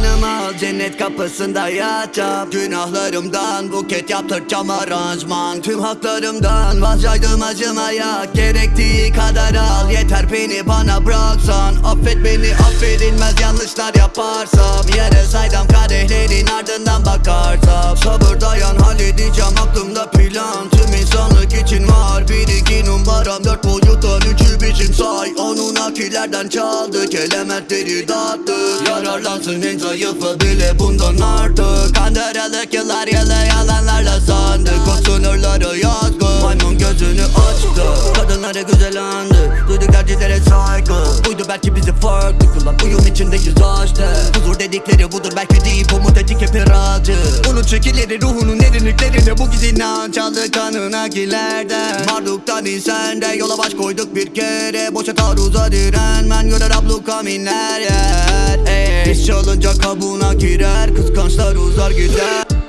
Dünyadanım al cennet kapısında yatacağım. Günahlarımdan buket yaptıracağım aranjman. Tüm haklarımdan vazgeçtim acımaya Gerektiği kadar al. Yeter beni bana bıraksan Affet beni affedilmez yanlışlar yaparsam. Yere saydam kadehlerin ardından bakarsam. Sabır dayan halledeceğim aklımda plan. Tüm insanlık için var bir iki numaram. Dört boyuttan üçü biçim say. Onun akillerden çaldık elementleri dağıttık Yararlansın en zayıfı bile bundan artık. Kandıralık yıllar yılı yalanlarla sandık. O sınırları Maymun gözünü açtı. Kadınları güzel andı. Duyduk erkeklere saygı. Buydu belki bizi farklı kılan. Uyum içindeyiz işte Huzur dedikleri budur. Belki değil Umut etik hep iracı Unut çekileri ruhunun derinliklerinde Bu giz inanç aldı kanına gilerden Marduktan insende yola baş koyduk bir kere. Boşa taarruza direnmen görer abluka minler yer İş olunca kabuğuna girer. Kıskançlar uzar gider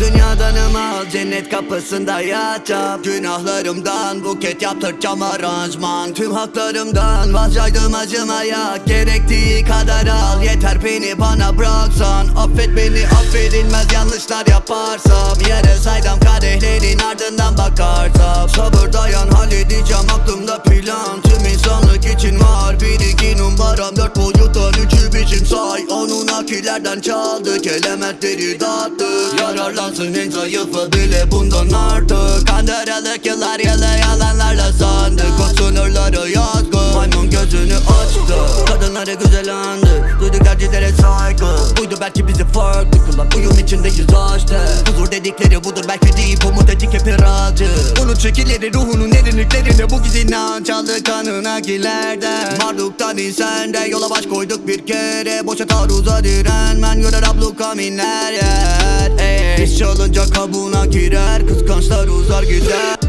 Dünyadanım al cennet kapısında yatacağım. Günahlarımdan buket yaptıracağım aranjman. Tüm haklarımdan vazgeçtim acımaya Gerektiği kadar al. Yeter beni bana bıraksan. Affet beni affedilmez yanlışlar yaparsam. Yere saydam kadehlerin ardından bakarsam. Sabır dayan halledeceğim aklımda plan insanlık için var bir iki numaram Dört boyuttan üçü biçim say. Onun akillerden çaldık elementleri dağıttık. Yararlansın en zayıfı bile bundan artık. Kandıralık yıllar yılı yalanlarla sandık. O sınırları yazgı Maymun gözünü açtı. Kadınları güzel andı Duyduk erkeklere saygı. Buydu belki bizi farklı kılan Uyum içindeyiz işte Huzur dedikleri budur belki değil Umut etik hep iracı Unut çekileri ruhunun derinliklerinde Bu giz inanç aldı kanına gilerden Marduktan insende yola baş koyduk bir kere. Boşa taarruza direnmen görer abluka minler yer. Ey, İş olunca kabuğuna girer Kıskançlar uzar gider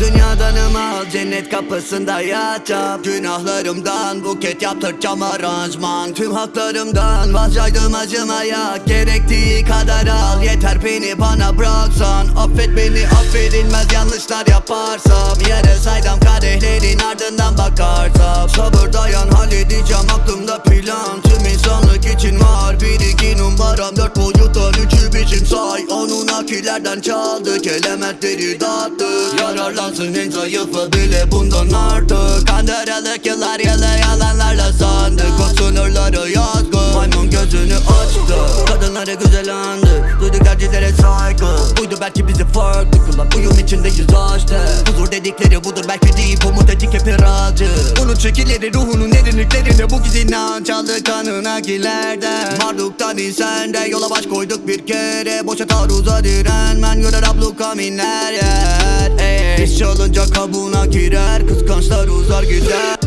Dünyadanım al cennet kapısında yatacağım. Günahlarımdan buket yaptıracağım aranjman. Tüm haklarımdan vazgeçtim acımaya Gerektiği kadar al yeter beni bana bıraksan. Affet beni affedilmez yanlışlar yaparsam. Yere saydam kadehlerin ardından bakarsam Sabır dayan halledeceğim aklımda plan insanlık için var. Bir iki numaram Dört boyuttan üçü biçim say. Onun akillerden çaldık elementleri dağıttık. Yararlansın en zayıfı bile bundan artık. Kandıralık yıllar yılı yalanlarla sandık. O sınırları yazgı Maymun gözünü açtı. Kadınları güzel andı Duyduk erkeklere saygı. Buydu belki bizi farklı kılan Uyum içindeyiz işte Huzur dedikleri budur belki değil Umut etik hep iracı Unut çekileri ruhunun derinliklerinde Bu giz inanç aldı kanına gilerden Marduktan insende yola baş koyduk bir kere. Boşa taarruza direnmen görer abluka minler yer. Ey, İş olunca kabuğuna girer Kıskançlar uzar gider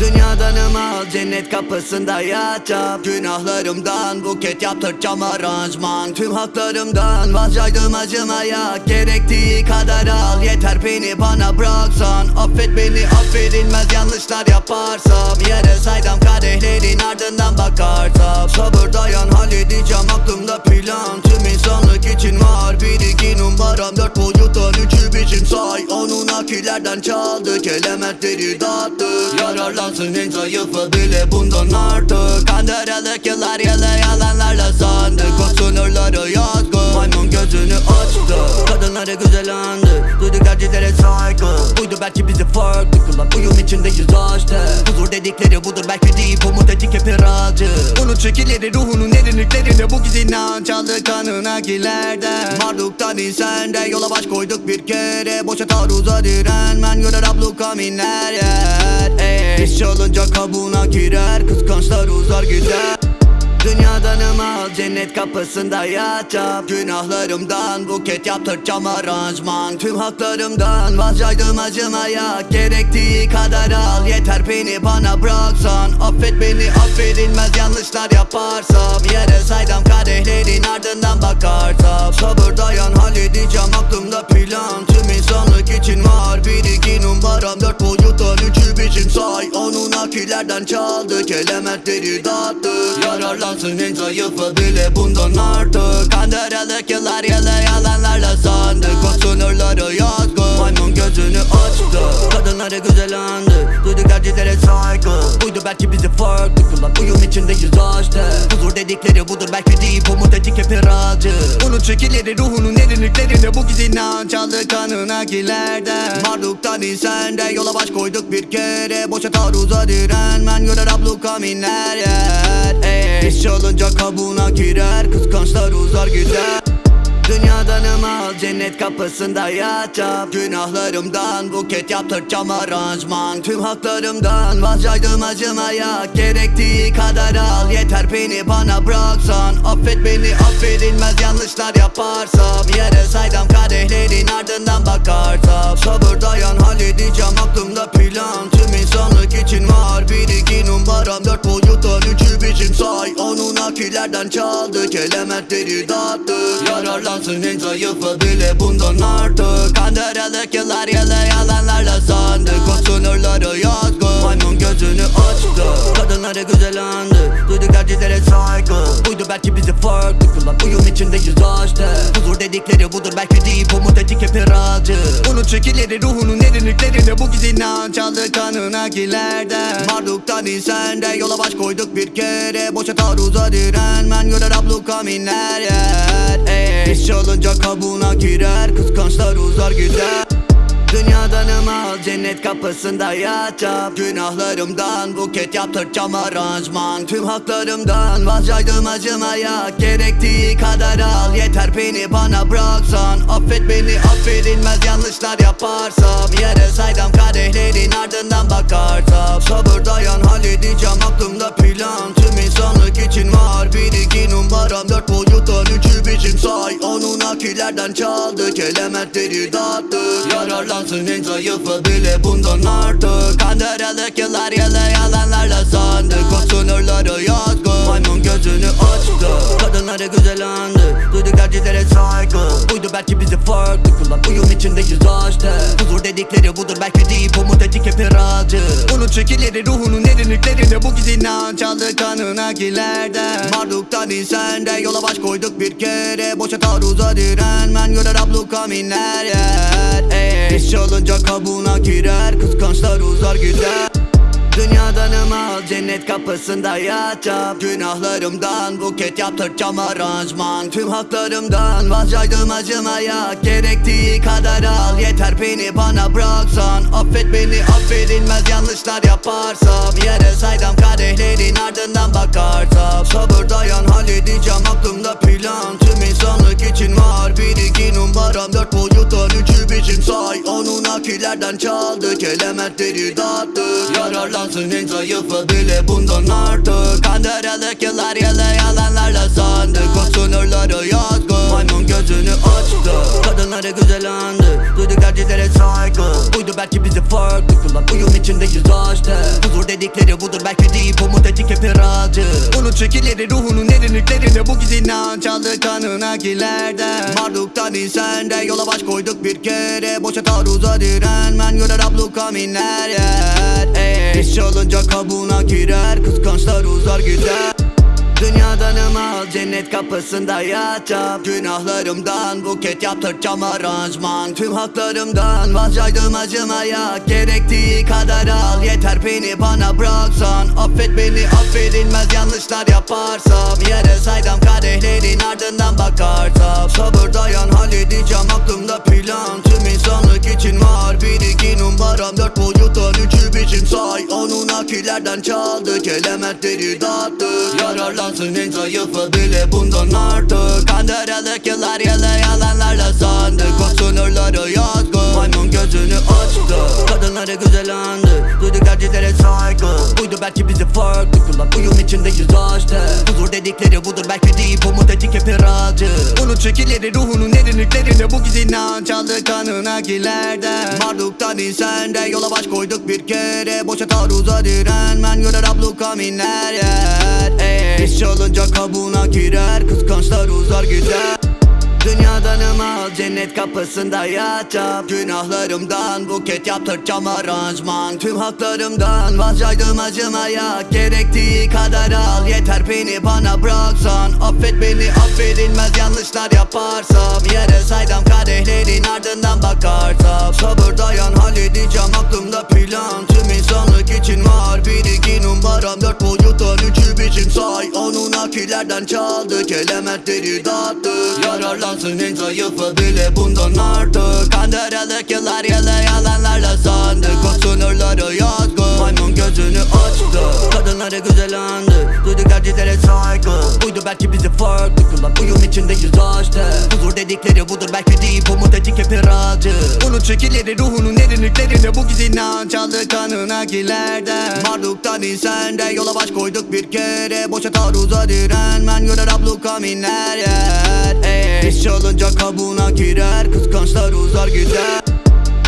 Dünyadanım al cennet kapısında yatacağım. Günahlarımdan buket yaptıracağım aranjman. Tüm haklarımdan vazgeçtim acımaya. Gerektiği kadar al. Yeter beni bana bıraksan. Affet beni affedilmez yanlışlar yaparsam. Yere saydam kadehlerin ardından bakarsam. Sabır dayan halledeceğim aklımda plan. Tüm insanlık için var. Bir iki numaram Dört boyuttan üçü biçim say. Onun akillerden çaldık elementleri dağıttık Yararlansın en zayıfı bile bundan artık. Kandıralık yıllar yılı yalanlarla sandık O sınırları yazgı Maymun gözünü açtı. Kadınları güzel andı Duyduk erkeklere saygı. Buydu belki bizi farklı kılan Uyum içindeyiz işte Huzur dedikleri budur belki değil Umut etik hep iracı Unut çekileri ruhunun derinliklerinde Bu giz inanç aldı kanına gilerden Marduktan insende yola baş koyduk bir kere. Boşa taarruza direnmen görer abluka minler yer Ey, İş olunca kabuğuna girer Kıskançlar uzar gider Dünyadanım al cennet kapısında yatacağım. Günahlarımdan buket yaptıracağım aranjman. Tüm haklarımdan vazgeçtim acımaya Gerektiği kadar al. Yeter beni bana bıraksan Affet beni affedilmez yanlışlar yaparsam. Yere saydam kadehlerin ardından bakarsam Sabır dayan halledeceğim aklımda plan. Tüm insanlık için var bir iki numaram Dört boyuttan üçü biçim say. Onun akillerden çaldık elementleri dağıttık Yararlansın en zayıfı bile bundan artık. Kandıralık yıllar yılı yalanlarla sandık. O sınırları Maymun gözünü açtı. Kadınları güzel Duyduk erkeklere saygı. Buydu belki bizi farklı kılan. Uyum içindeyiz işte Huzur dedi dedikleri budur. Belki deyip umut ettik hep iracı. Bunun çekileri ruhunun derinliklerinde bu giz inanç aldı kanına kilerden Marduktan insende yola baş koyduk bir kere. Boşa taarruza direnmen görer abluka minler yer. Ey, İş çalınca kabuğuna girer kıskançlar uzar gider Dünyadan al cennet kapısında yatacağım Günahlarımdan buket yaptıracağım aranjman. Tüm haklarımdan vazgeçtim acımaya Gerektiği kadar al yeter beni bana bıraksan. Affet beni affedilmez yanlışlar yaparsam. Yere saydam kadehlerin ardından bakarsam Sabır dayan halledeceğim aklımda plan insanlık için var. Bir iki numaram Dört boyuttan üçü biçim say. Onun akillerden çaldık elementleri dağıttık Yararlansın en zayıfı bile bundan artık. Kandıralık yıllar yılı yalanlarla sandık O sınırları yazgı Maymun gözünü açtı. Kadınları güzel andı Duyduk erkeklere saygı. Buydu belki bizi farklı kılan Uyum içindeyiz işte Huzur dedikleri budur belki deyip umut ettik hep iracı Bunun çekileri ruhunun derinliklerinde Bu giz inanç aldı kanına gilerden. Marduktan insende yola baş koyduk bir kere. Boşa taarruza direnmen görer abluka minler yer. Ey, çalınca kabuğuna girer Kıskançlar uzar gider Dünyadan al cennet kapısında yatacağım. Günahlarımdan buket yaptıracağım aranjman. Tüm haklarımdan vazgeçtim acımaya Gerektiği kadar al. Yeter beni bana bıraksan. Affet beni affedilmez yanlışlar yaparsam. Yere saydam kadehlerin ardından bakarsam. Sabır dayan halledeceğim aklımda plan. Tüm insanlık için var bir iki numaram Dört boyuttan üçü biçim say. Onun akillerden çaldık elementleri dağıttık Yararlansın en zayıfı bile bundan artık. Kandıralık yıllar yılı yalanlarla sandık O sınırları yazgı. Maymun gözünü açtı. Kadınları güzel andı. Duyduk erkeklere saygı. Buydu belki bizi farklı kılan. Uyum içindeyiz işte Huzur dedikleri budur. Belki deyip umut ettik hep iracı Bunun çekileri ruhunun derinliklerinde Bu giz inanç aldı kanına gilerden Marduktan insende yola baş koyduk bir kere. Boşa taarruza direnmen görer abluka minler yer. Ey, İş çalınca kabuğuna girer Kıskançlar uzar gider. Dünyadan al cennet kapısında yatacağım. Günahlarımdan buket yaptıracağım aranjman. Tüm haklarımdan vazgeçtim acımaya Gerektiği kadar al yeter beni bana bıraksan. Affet beni affedilmez yanlışlar yaparsam. Yere saydam kadehlerin ardından bakarsam. Sabır dayan halledeceğim aklımda plan. Tüm insanlık için var bir iki Boyuttan üçü biçim say Onun akillerden çaldık elementleri dağıttık Yararlansın en zayıfı bile bundan artık. Kandıralık yıllar yılı yalanlarla sandık O sınırları yazgı. Maymun gözünü açtı. Kadınları güzel andı Duyduk erkeklere saygı. Buydu belki bizi farklı kılan. Uyum içindeyiz işte Huzur dedikleri budur. Belki deyip umut ettik hep iracı Bunun çekileri ruhunun derinliklerinde Bu giz inanç aldı kanına gilerden Marduktan insende yola baş koyduk bir kere. Boşa taarruza direnmen görer abluka minler yer Ey, İş çalınca kabuğuna girer. Kıskançlar uzar gider Dünyadan al cennet kapısında yatacağım. Günahlarımdan buket yaptıracağım aranjman. Tüm haklarımdan vazgeçtim acımaya Gerektiği kadar al. Yeter beni bana bıraksan. Affet beni affedilmez yanlışlar yaparsam. Yere saydam kadehlerin ardından bakarsam. Sabır dayan halledeceğim aklımda plan. Tüm insanlık için var bir iki numaram Dört boyuttan üçü biçim say. Onun akillerden çaldık elementleri dağıttık Yararlansın en zayıfı bile bundan artık. Kandıralık yıllar yılı yalanlarla sandık O sınırları yazgı Maymun gözünü açtı. Kadınları güzel andı. Duyduk Buydu belki bizi farklı kılan Uyum içindeyiz işte. Huzur dedikleri budur. Belki deyip umut ettik hep iracı Bunun çekileri ruhunun derinliklerinde Bu giz inanç aldı kanına gilerden. Marduktan insende yola baş koyduk bir kere. Boşa taarruza direnmen görer abluka minler yer. Ey, İş çalınca kabuğuna girer. Kıskançlar uzar gider Dünyadanım al cennet kapısında yatacağım. Günahlarımdan buket yaptıracağım aranjman. Tüm haklarımdan vazgeçtim acımaya Gerektiği kadar al. Yeter beni bana bıraksan Affet beni affedilmez yanlışlar yaparsam. Yere saydam kadehlerin ardından bakarsam Sabır dayan halledeceğim aklımda plan. Tüm insanlık için var bir iki numaram Dört boyuttan üçü biçim say. Onun akilerden çaldık elementleri dağıttık Yararlansın en zayıfı bile bundan artık. Kandırılık yıllar yılı yalanlarla sandık O sınırları yazgı Maymun gözünü açtı. Kadınları güzel andı Duyduk erkeklere saygı Buydu belki bizi farklı kılan. Uyum içindeyiz işte Huzur dedikleri budur belki değil Umut etik hep iracı Unut şekilleri ruhunun derinliklerinde Bu giz inanç aldı kanına kilerden Marduktan insende yola baş koyduk bir kere. Boşa taarruza direnmen görer abluka minler yer Ey, İş çalınca kabuğuna girer Kıskançlar uzar gider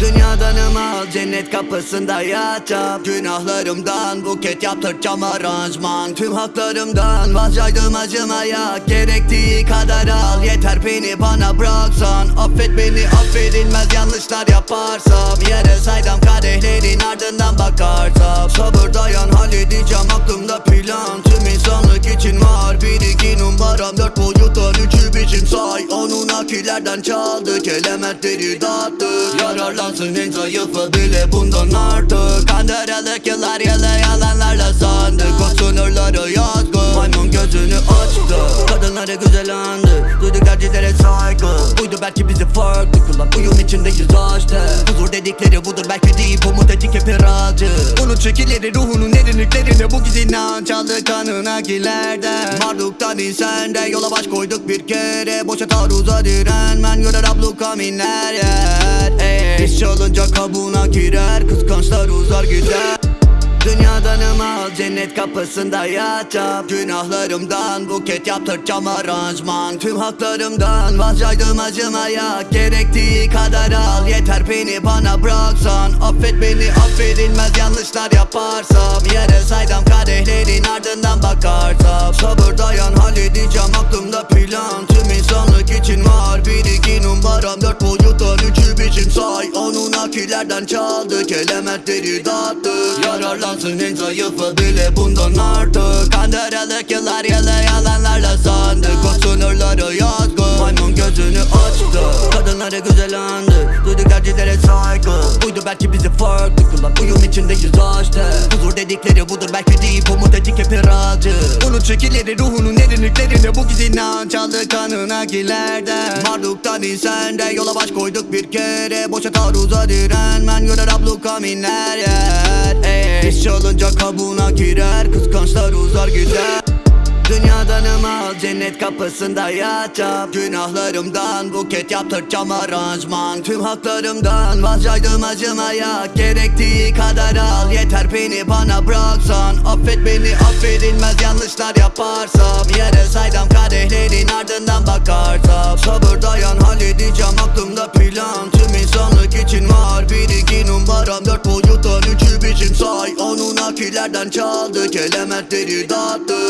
Dünyadanım al cennet kapısında yatacağım. Günahlarımdan buket yaptıracağım aranjman. Tüm haklarımdan vazgeçtim acımaya Gerektiği kadar al. Yeter beni bana bıraksan. Affet beni affedilmez yanlışlar yaparsam. Yere saydam kadehlerin ardından bakarsam. Sabır dayan halledeceğim aklımda plan. Tüm insanlık için var. Bir iki numaram Dört boyuttan üçü biçim say. Onun akilerden çaldık elementleri dağıttık Yararlansın en zayıfı bile bundan artık. Kandırılık yıllar yılı yalanlarla sandık. O sınırları yazgı Maymun gözünü açtı. Kadınları güzel andı. Duyduk erkeklere saygı. Buydu belki bizi farklı kılan. Uyum içindeyiz işte Huzur dedikleri budur. Belki değil Umut etik hep iracı Unut şekilleri ruhunun derinliklerinde Bu giz inanç aldı kanına gilerden. Marduktan insende yola baş koyduk bir kere. Boşa taarruza direnmen. Görer abluka minler yer. Ey, İş çalınca kabuğuna girer. Kıskançlar uzar gider Dünyadanım al cennet kapısında yatacağım. Günahlarımdan buket yaptıracağım aranjman. Tüm haklarımdan vazgeçtim acımaya Gerektiği kadar al. Yeter beni bana bıraksan. Affet beni affedilmez yanlışlar yaparsam. Yere saydam kadehlerin ardından bakarsam. Sabır dayan halledeceğim aklımda plan insanlık için var bir iki numaram Dört boyuttan üçü biçim say. Onun akilerden çaldık elementleri dağıttık. Yararlansın en zayıfı bile bundan artık. Kandırılık yıllar yılı yalanlarla sandık. O sınırları yazgı Maymun gözünü açtı. Kadınları güzel andı Duyduk erkeklere saygı. Buydu belki bizi farklı kılan Uyum içindeyiz işte Huzur dedikleri budur belki değil Umut etik hep iracı Unut şekilleri ruhunun derinliklerinde Bu giz inanç aldı kanına gilerden Marduktan insende yola baş koyduk bir kere. Boşa taarruza direnmen görer abluka minler yer. Ey, İş çalınca kabuğuna girer Kıskançlar uzar gider Dünyadanım al cennet kapısında yatacağım. Günahlarımdan buket yaptıracağım aranjman. Tüm haklarımdan vazgeçtim acımaya Gerektiği kadar al. Yeter beni bana bıraksan Affet beni affedilmez yanlışlar yaparsam. Yere saydam kadehlerin ardından bakarsam. Sabır dayan halledeceğim aklımda plan. Tüm insanlık için var bir iki numaram. Dört boyuttan üçü biçim say. Onun akilerden çaldık elementleri dağıttık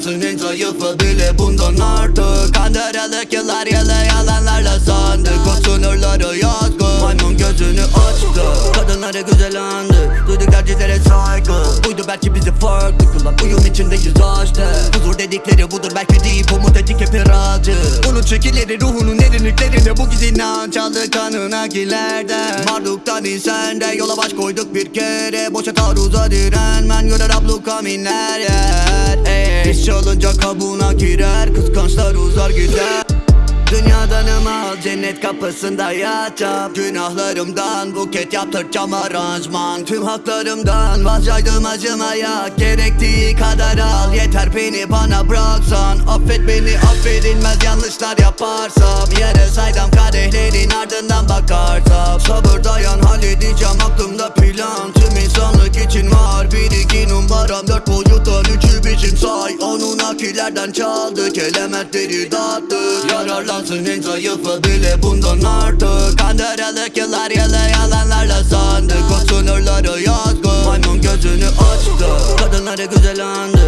Yararlansın en zayıfı bile bundan artık. Kandırılık yıllar yılı yalanlarla sandık O sınırları yazgı Maymun gözünü açtı. Kadınları güzel andı Duyduk erkeklere saygı. Buydu belki bizi farklı kılan Uyum içindeyiz işte Huzur dedikleri budur belki değil Umut etik hep iracı Unut şekilleri ruhunun derinliklerinde Bu giz inanç aldı kanına gilerden Marduktan insende yola baş koyduk bir kere. Boşa taarruza direnmen görer abluka minler yer Ey, İş çalınca kabuğuna girer Kıskançlar uzar gider Dünyadanım al cennet kapısında yatacağım. Günahlarımdan buket yaptıracağım aranjman Tüm haklarımdan vazgeçtim acımaya Gerektiği kadar al. Yeter beni bana bıraksan. Affet beni affedilmez yanlışlar yaparsam. Yere saydam kadehlerin ardından bakarsam. Sabır dayan halledeceğim aklımda plan. Tüm insanlık için var bir iki numaram Dört boyuttan üçü biçim say. Onun akilerden çaldık elementleri dağıttık Yararlansın en zayıfı bile bundan artık. Kandırılık yıllar yılı yalanlarla sandık. O sınırları yazgı. Maymun gözünü açtı. Kadınları güzel andı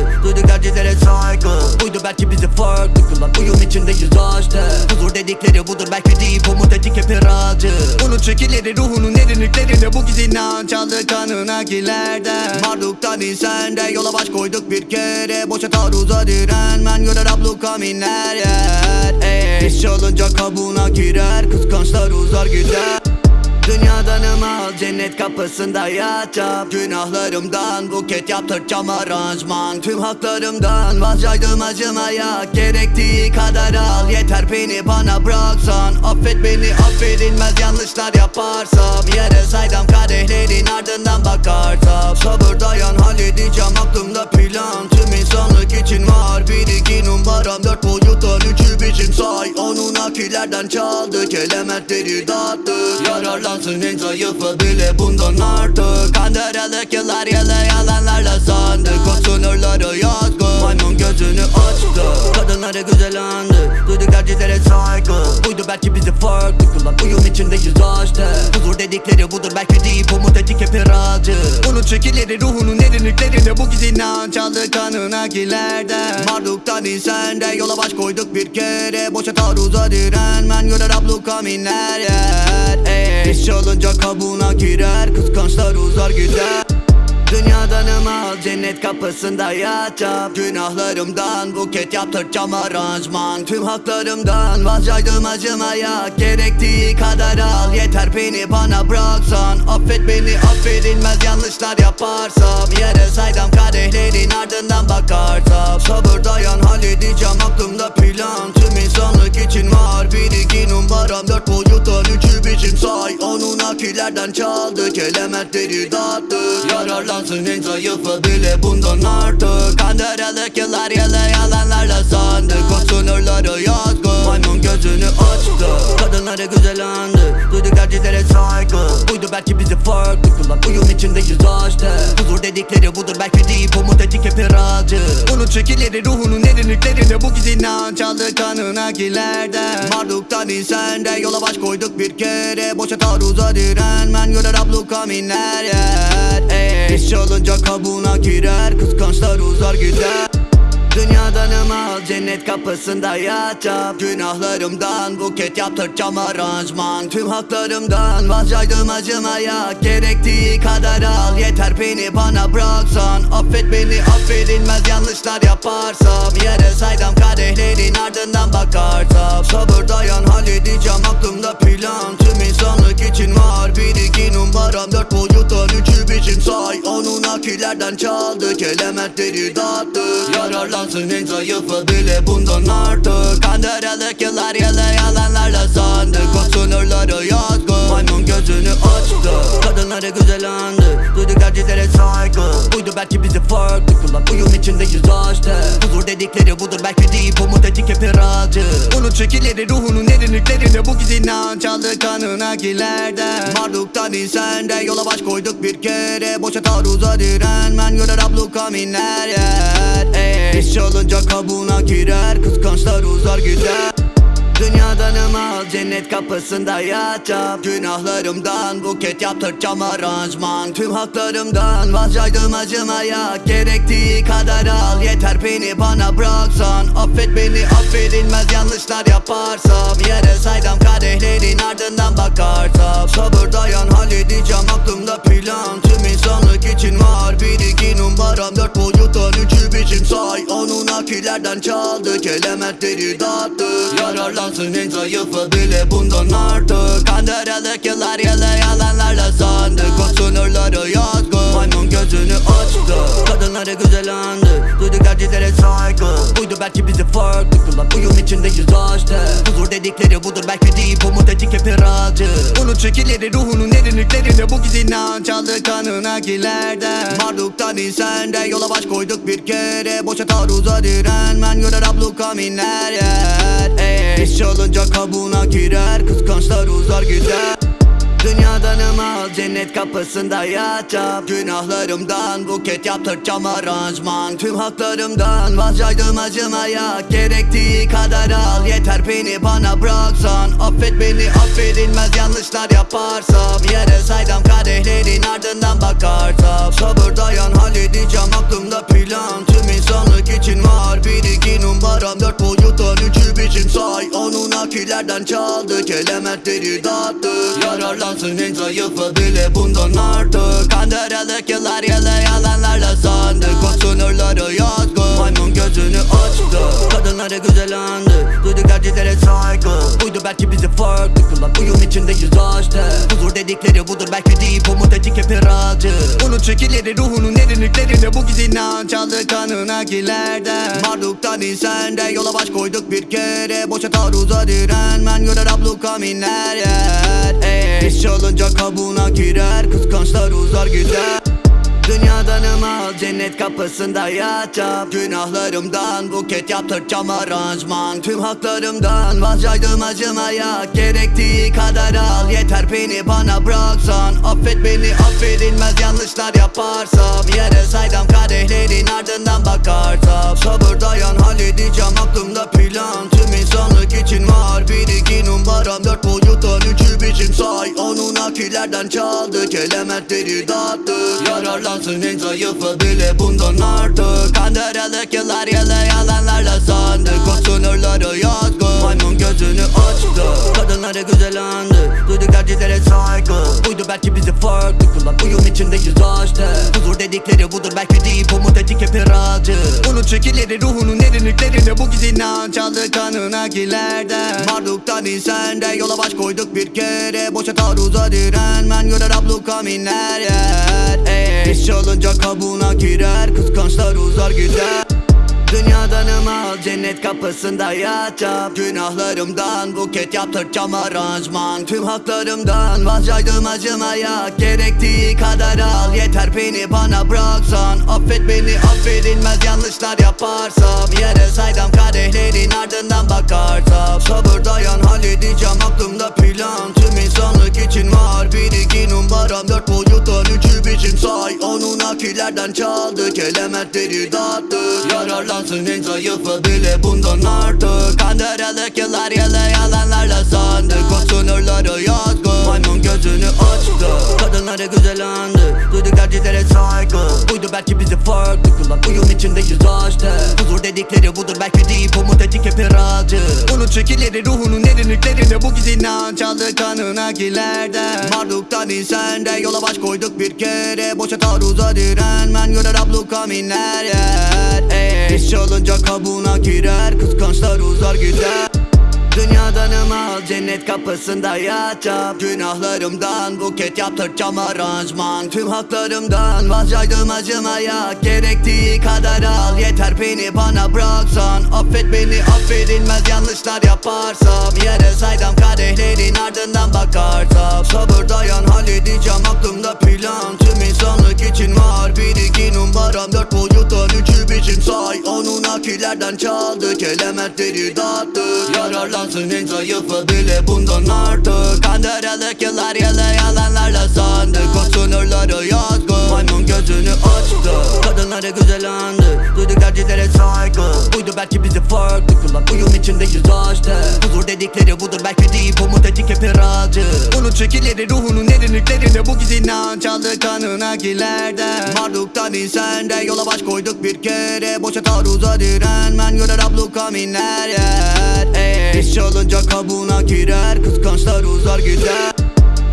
Erkeklere saygı. Buydu belki bizi farklı kılan. Uyum içindeyiz işte Huzur dedikleri budur belki değil. Umut etik hep iracı. Unut şekilleri ruhunun derinliklerinde Bu giz inanç aldı kanına kilerden Marduktan insende yola baş koyduk bir kere. Boşa taarruza direnmen. Görer abluka minler yer. İş olunca kabuğuna girer. Kıskançlar uzar gider Dünyadan al cennet kapısında yatacağım Günahlarımdan buket yaptıracağım aranjman. Tüm haklarımdan vazgeçtim acımaya. Gerektiği kadar al yeter beni bana bıraksan. Affet beni affedilmez yanlışlar yaparsam. Yere saydam kadehlerin ardından bakarsam. Sabır dayan halledeceğim aklımda plan. Tüm insanlık için var bir iki numaram Dört boyuttan üçü biçim say. Onun akilerden çaldık elementleri dağıttık Yararlansın en zayıfı bile bundan artık. Kandırılık yıllar yılı yalanlarla sandık O sınırları yazgı Maymun gözünü açtı. Kadınları güzel andı Duyduk tercihlere saygı. Buydu belki bizi farklı kılan Uyum içindeyiz işte Huzur dedikleri budur belki değil Umut etik hep iracı Unut şekilleri ruhunun derinliklerinde Bu giz inanç aldı kanına kilerden Marduktan insende yola baş koyduk bir kere. Boşa taarruza direnmen görer abluka minler yer. Ey, olunca kabuğuna girer Kıskançlar uzar gider Dünyadan al cennet kapısında yatacağım. Günahlarımdan buket yaptıracağım aranjman. Tüm haklarımdan vazgeçtim acımaya. Gerektiği kadar al. Yeter beni bana bıraksan. Affet beni affedilmez yanlışlar yaparsam. Yere saydam kadehlerin ardından bakarsam. Sabır dayan halledeceğim aklımda plan. Tüm insanlık için var. Bir iki numaram Dört boyuttan üçü biçim say. Onun akilerden çaldık elementleri dağıttık. Yararlansın en zayıfı bile bundan artık. Kandırılık yıllar yılı yalanlarla sandık O sınırları yazgı Maymun gözünü açtı. Kadınları güzel andı Duyduk tercihlere saygı. Buydu belki bizi farklı kılan Uyum içindeyiz işte Huzur dedikleri budur belki değil Umut etik hep iracı Unut şekilleri ruhunun derinliklerinde Bu giz inanç aldı kanına kilerden Marduktan insende yola baş koyduk bir kere. Boşa taarruza direnmen görer abluka minler yer. İş olunca kabuğuna girer Kıskançlar uzar gider Dünyadan al cennet kapısında yatacağım. Günahlarımdan buket yaptıracağım aranjman. Tüm haklarımdan vazgeçtim acımaya Gerektiği kadar al. Yeter beni bana bıraksan. Affet beni affedilmez yanlışlar yaparsam. Yere saydam kadehlerin ardından bakarsam. Sabır dayan halledeceğim aklımda plan. Tüm insanlık için var bir iki numaram Dört boyuttan üçü biçim say. Onun akilerden çaldık elementleri dağıttık Yararlansın en zayıfı bile bundan artık. Kandırılık yıllar yılı yalanlarla sandık O sınırları yazgı belki bizi farklı kılan Uyum içindeyiz işte Huzur dedikleri budur belki değil Umut etik hep iracı Unut şekilleri ruhunun derinliklerinde Bu giz inanç aldı kanına kilerden Marduktan insende yola baş koyduk bir kere. Boşa taarruza direnmen görer abluka minler yer. İş olunca kabuğuna girer Kıskançlar uzar gider Dünyadan al cennet kapısında yatacağım. Günahlarımdan buket yaptıracağım aranjman. Tüm haklarımdan vazgeçtim acımaya Gerektiği kadar al yeter beni bana bıraksan. Affet beni affedilmez yanlışlar yaparsam. Yere saydam kadehlerin ardından bakarsam. Sabır dayan halledeceğim aklımda plan. Tüm insanlık için var bir iki numaram. Dört boyuttan üçü biçim say. Onun akilerden çaldık elementleri dağıttık Yararlansın en zayıfı bile bundan artık. Kandırılık yıllar yılı yalanlarla sandık. O sınırları yazgı gözünü açtı. Kadınları güzel andı. Duyduk tercihlere saygı. Buydu belki bizi farklı kılan. Uyum içindeyiz işte Huzur dedikleri budur. Belki değil Umut etik hep iracı Unut şekilleri ruhunun derinliklerinde Bu giz inanç kanına kilerden Marduktan insende yola baş koyduk bir kere. Boşa taarruza direnmen görer abluka minler yer İş olunca kabuğuna girer. Kıskançlar uzar gider Dünyadan al cennet kapısında yatacağım. Günahlarımdan buket yaptıracağım aranjman Tüm haklarımdan vazgeçtim acımaya Gerektiği kadar al. Yeter beni bana bıraksan. Affet beni affedilmez yanlışlar yaparsam. Yere saydam kadehlerin ardından bakarsam. Sabır dayan halledeceğim aklımda plan. Tüm insanlık için var bir iki numara numaram dört boyuttan üçü biçim say. Onun akilerden çaldık elementleri dağıttık Yararlansın en zayıfı bile bundan artık. Kandırılık yıllar yılı yalanlarla sandık O sınırları yazgı Gözünü açtı. Kadınları güzel andı. Duyduk erkeklere saygı. Buydu belki bizi farklı kılan. Uyum içindeyiz işte Huzur dedikleri budur. Belki değil Umut etik hep iracı Unut çekileri ruhunun derinliklerine Bu giz inanç çaldı kanına gilerden Marduktan insende yola baş koyduk bir kere. Boşa taarruza direnmen görer abluka minler yer. Ey, İş çalınca kabuğuna girer. Kıskançlar uzar gider Dünyadan ımal cennet kapısında yatacağım. Günahlarımdan buket yaptıracağım aranjman. Tüm haklarımdan vazgeçtim acımaya Gerektiği kadar al yeter beni bana bıraksan. Affet beni affedilmez yanlışlar yaparsam. Yere saydam kadehlerin ardından bakarsam. Sabır dayan halledeceğim aklımda plan. Tüm insanlık için var bir iki numaram Dört boyuttan üçü biçim say. Onun akilerden çaldık elementleri dağıttık. Yararlansın en zayıfı bile bundan artık. Kandırılık yıllar yılı yalanlarla sandık. O sınırları yazgı Maymun gözünü açtı. Kadınları güzel andı Duyduk erkeklere saygı. Buydu belki bizi farklı kılan Uyum içindeyiz işte Huzur dedikleri budur belki değil Umut etik hep iracı Unut çekileri ruhunun derinliklerine Bu giz inanç aldı kanına gilerden Marduktan insende yola baş koyduk bir kere. Boşa taarruza direnmen görer abluka minler yer. Ey, İş çalınca kabuğuna girer Kıskançlar uzar gider Dünyadan ımal cennet kapısında yatacağım. Günahlarımdan buket yaptıracağım aranjman. Tüm haklarımdan vazgeçtim acımaya. Gerektiği kadar al. Yeter beni bana bıraksan. Affet beni affedilmez yanlışlar yaparsam. Yere saydam kadehlerin ardından bakarsam. Sabır dayan halledeceğim aklımda plan. Tüm insanlık için var. Bir iki numaram Dört boyuttan üçü biçim say. Onun akilerden çaldık elementleri dağıttık Yararlansın en zayıfı bile bundan artık. Kandırılık yıllar yılı yalanlarla sandık O sınırları yazgı Maymun gözünü açtı. Kadınları güzel andı Duyduk erkeklere saygı. Buydu belki bizi farklı kılan Uyum içindeyiz işte Huzur dedikleri budur belki değil Umut etik hep iracı Unut çekileri ruhunun derinliklerine Bu giz inanç çaldı kanına gilerden. Marduktan insende yola baş koyduk bir kere. Boşa taarruza direnmen görer abluka minler yer Ey, İş çalınca kabuğuna girer Kıskançlar uzar gider Dünyadan ımal cennet kapısında yatacağım. Günahlarımdan buket yaptıracağım aranjman. Tüm haklarımdan vazgeçtim acımaya Gerektiği kadar al. Yeter beni bana bıraksan Affet beni affedilmez yanlışlar yaparsam. Yere saydam kadehlerin ardından bakarsam. Sabır dayan halledeceğim aklımda plan. Tüm insanlık için var bir iki numaram Dört boyuttan üçü biçim say. Onun akilerden çaldık elementleri dağıttık Yararlansın en zayıfı bile bundan artık. Kandırılık yıllar yılı yalanlarla sandık O sınırları yazgı. Maymun gözünü açtı. Kadınları güzel andı. Erkeklere saygı. Buydu belki bizi farklı kılan. Uyum içindeyiz işte Huzur dedikleri budur. Belki değil Umut etik hep iracı Unut çekileri ruhunun derinliklerine Bu giz inanç aldı kanına gilerden Marduktan insende yola baş koyduk bir kere. Boşa taarruza direnmen görer abluka minler yer. Ey, çalınca kabuğuna girer Kıskançlar uzar gider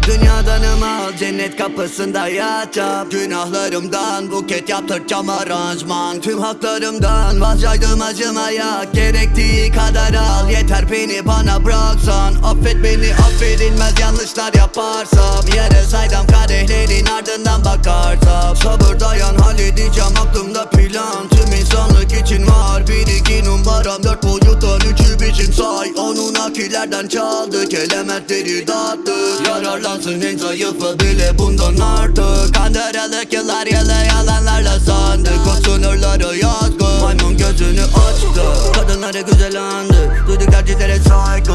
Dünyadan ımal cennet kapısında yatacağım. Günahlarımdan buket yaptıracağım aranjman. Tüm haklarımdan vazgeçtim acımaya Gerektiği kadar al. Yeter beni bana bıraksan Affet beni affedilmez yanlışlar yaparsam. Yere saydam kadehlerin ardından bakarsam. Sabır dayan halledeceğim aklımda plan. Tüm insanlık için var bir iki numaram. Dört boyuttan üçü biçim say. Onun akilerden çaldık elementleri dağıttık Yararlansın en zayıfı bile bundan artık. Kandırılık yıllar yılı yalanlarla sandık O sınırları yazgı Maymun gözünü açtı. Kadınları güzel andı. Duyduk erkeklere saygı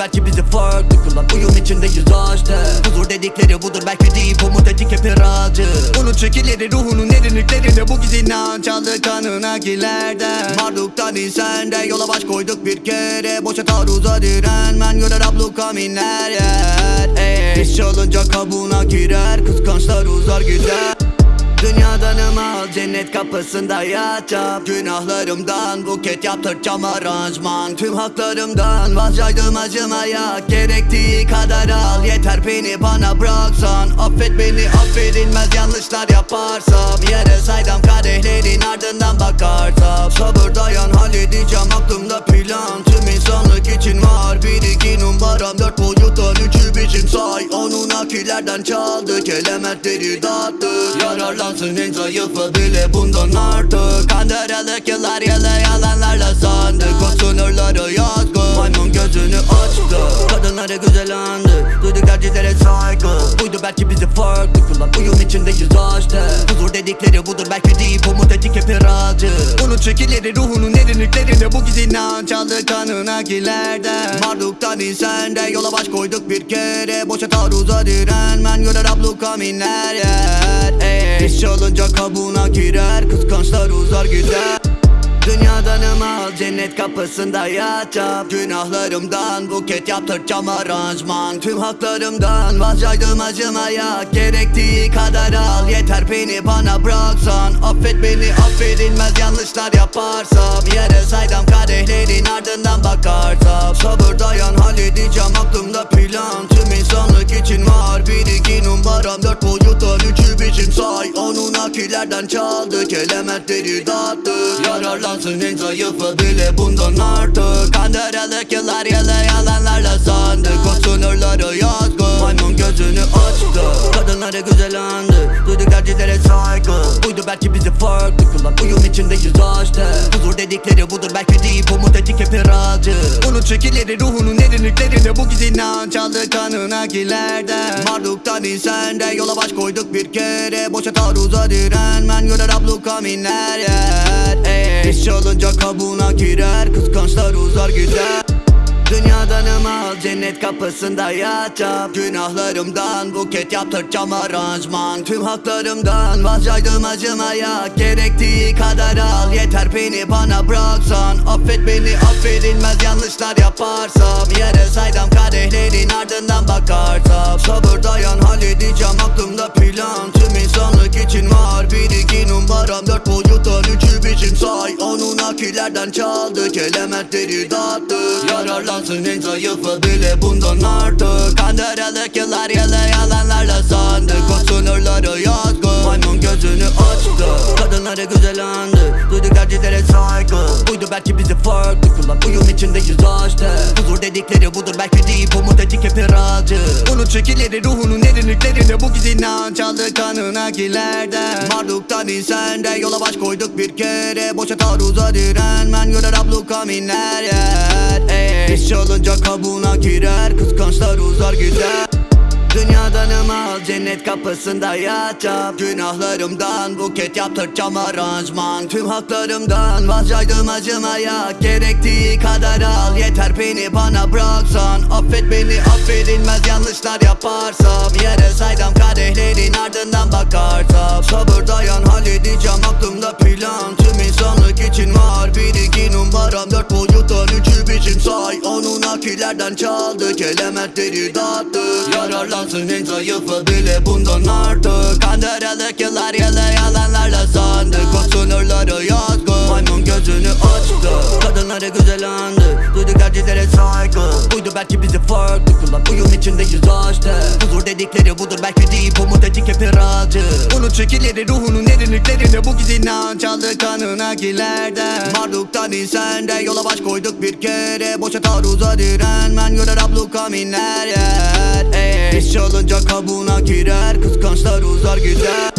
belki bizi farklı kılan Uyum içindeyiz işte. Huzur dedikleri budur belki değil. Umut etik hep iracı. Unut çekileri ruhunun derinliklerine Bu giz inanç aldı kanına gilerden Marduktan insende yola baş koyduk bir kere. Boşa taarruza direnmen görer abluka minler yer Ey, İş çalınca kabuğuna girer Kıskançlar uzar gider Dünyadanım al cennet kapısında yatacağım. Günahlarımdan buket yaptıracağım aranjman. Tüm haklarımdan vazgeçtim acımaya Gerektiği kadar al. Yeter beni bana bıraksan. Affet beni affedilmez yanlışlar yaparsam. Yere saydam kadehlerin ardından bakarsam. Sabır dayan halledeceğim aklımda plan. Tüm insanlık için var bir iki numaram. Dört boyuttan üçü bizim say. Onun akillerden çaldık elementleri dağıttık Yararlansın en zayıfı bile bundan artık. Kandırılık yıllar yılı yalanlarla sandık. O sınırları yazgı Maymun gözünü açtı. Kadınları güzel andı. Duyduk tercihlere saygı. Buydu belki bizi farklı kılan. Uyum içindeyiz işte Huzur dedikleri budur belki değil. Umut etik hep iracı. Unut şekilleri ruhunun derinliklerinde Bu giz inanç çaldı kanına gilerden Marduktan insende yola baş koyduk bir kere. Boşa taarruza direnmen görer abluka minler yer. İş olunca kabuğuna girer. Kıskançlar uzar gider Dünyadanım al cennet kapısında yatacağım. Günahlarımdan buket yaptıracağım aranjman. Tüm haklarımdan vazgeçtim acımaya Gerektiği kadar al yeter beni bana bıraksan. Affet beni affedilmez yanlışlar yaparsam. Yere saydam kadehlerin ardından bakarsam. Sabır dayan halledeceğim aklımda plan. Tüm insanlık için var bir iki numaram. Dört boyuttan üçü bizim say. Onun akillerden çaldık elementleri dağıttık Yararlansın en zayıfı bile bundan artık. Kandırılık yıllar yılı yalanlarla sandık O sınırları yazgı. Maymun gözünü açtı. Kadınları güzel andı. Duyduk tercihlere saygı. Buydu belki bizi farklı kılan. Uyum içindeyiz işte Huzur dedikleri budur. Belki değil Umut etik hep iracı Unut şekilleri ruhunun derinliklerinde Bu giz inanç aldı kanına gilerden Marduktan insende yola baş koyduk bir kere. Boşa taarruza direnmen görer abluka minler yer. Ey, olunca kabuğuna girer Kıskançlar uzar gider Dünyadanım al cennet kapısında yatacağım. Günahlarımdan buket yaptıracağım aranjman. Tüm haklarımdan vazgeçtim acımaya. Gerektiği kadar al. Yeter beni bana bıraksan. Affet beni affedilmez yanlışlar yaparsam. Yere saydam kadehlerin ardından bakarsam. Sabır dayan halledeceğim aklımda plan. Tüm insanlık için var. Bir iki numaram Dört boyuttan üçü bizim say. Onun akillerden çaldık elementleri dağıttık Yararlansın en zayıfı bile bundan artık. Kandırılık yıllar yılı yalanlarla sandık O sınırları yazgı Maymun gözünü açtı. Kadınları güzel andı. Duyduk tercihlere saygı. Buydu belki bizi farklı kılan. Uyum içindeyiz işte Huzur dedikleri budur. Belki değil Umut etik hep iracı. Unut şekilleri ruhunun derinliklerinde Bu giz inanç çaldı kanına gilerden. Marduktan insende yola baş koyduk bir kere. Boşa taarruza direnmen görer abluka minler yer. Ey, İş olunca kabuğuna girer Kıskançlar uzar gider Dünyadanım al cennet kapısında yatacağım. Günahlarımdan buket yaptıracağım aranjman. Tüm haklarımdan vazgeçtim acımaya Gerektiği kadar al. Yeter beni bana bıraksan Affet beni affedilmez yanlışlar yaparsam. Yere saydam kadehlerin ardından bakarsam. Sabır dayan halledeceğim aklımda plan. Tüm insanlık için var bir iki numaram Dört boyuttan üçü bizim say. Onun akillerden çaldık elementleri dağıttık Yararlansın en zayıfı bile bundan artık. Kandırılık yıllar yılı yalanlarla sandık. O sınırları yazgı Maymun gözünü açtı. Kadınları güzel andı. Duyduk tercihlere saygı. Buydu belki bizi farklı kılan. Uyum içindeyiz işte Huzur dedikleri budur. Belki değil Umut etik hep iracı. Unut şekilleri ruhunun derinliklerinde Bu giz inanç aldı kanına gilerden Marduktan insende yola baş koyduk bir kere. Boşa taarruza direnmen görer abluka minler yer Ey, olunca kabuğuna girer. Kıskançlar uzar gider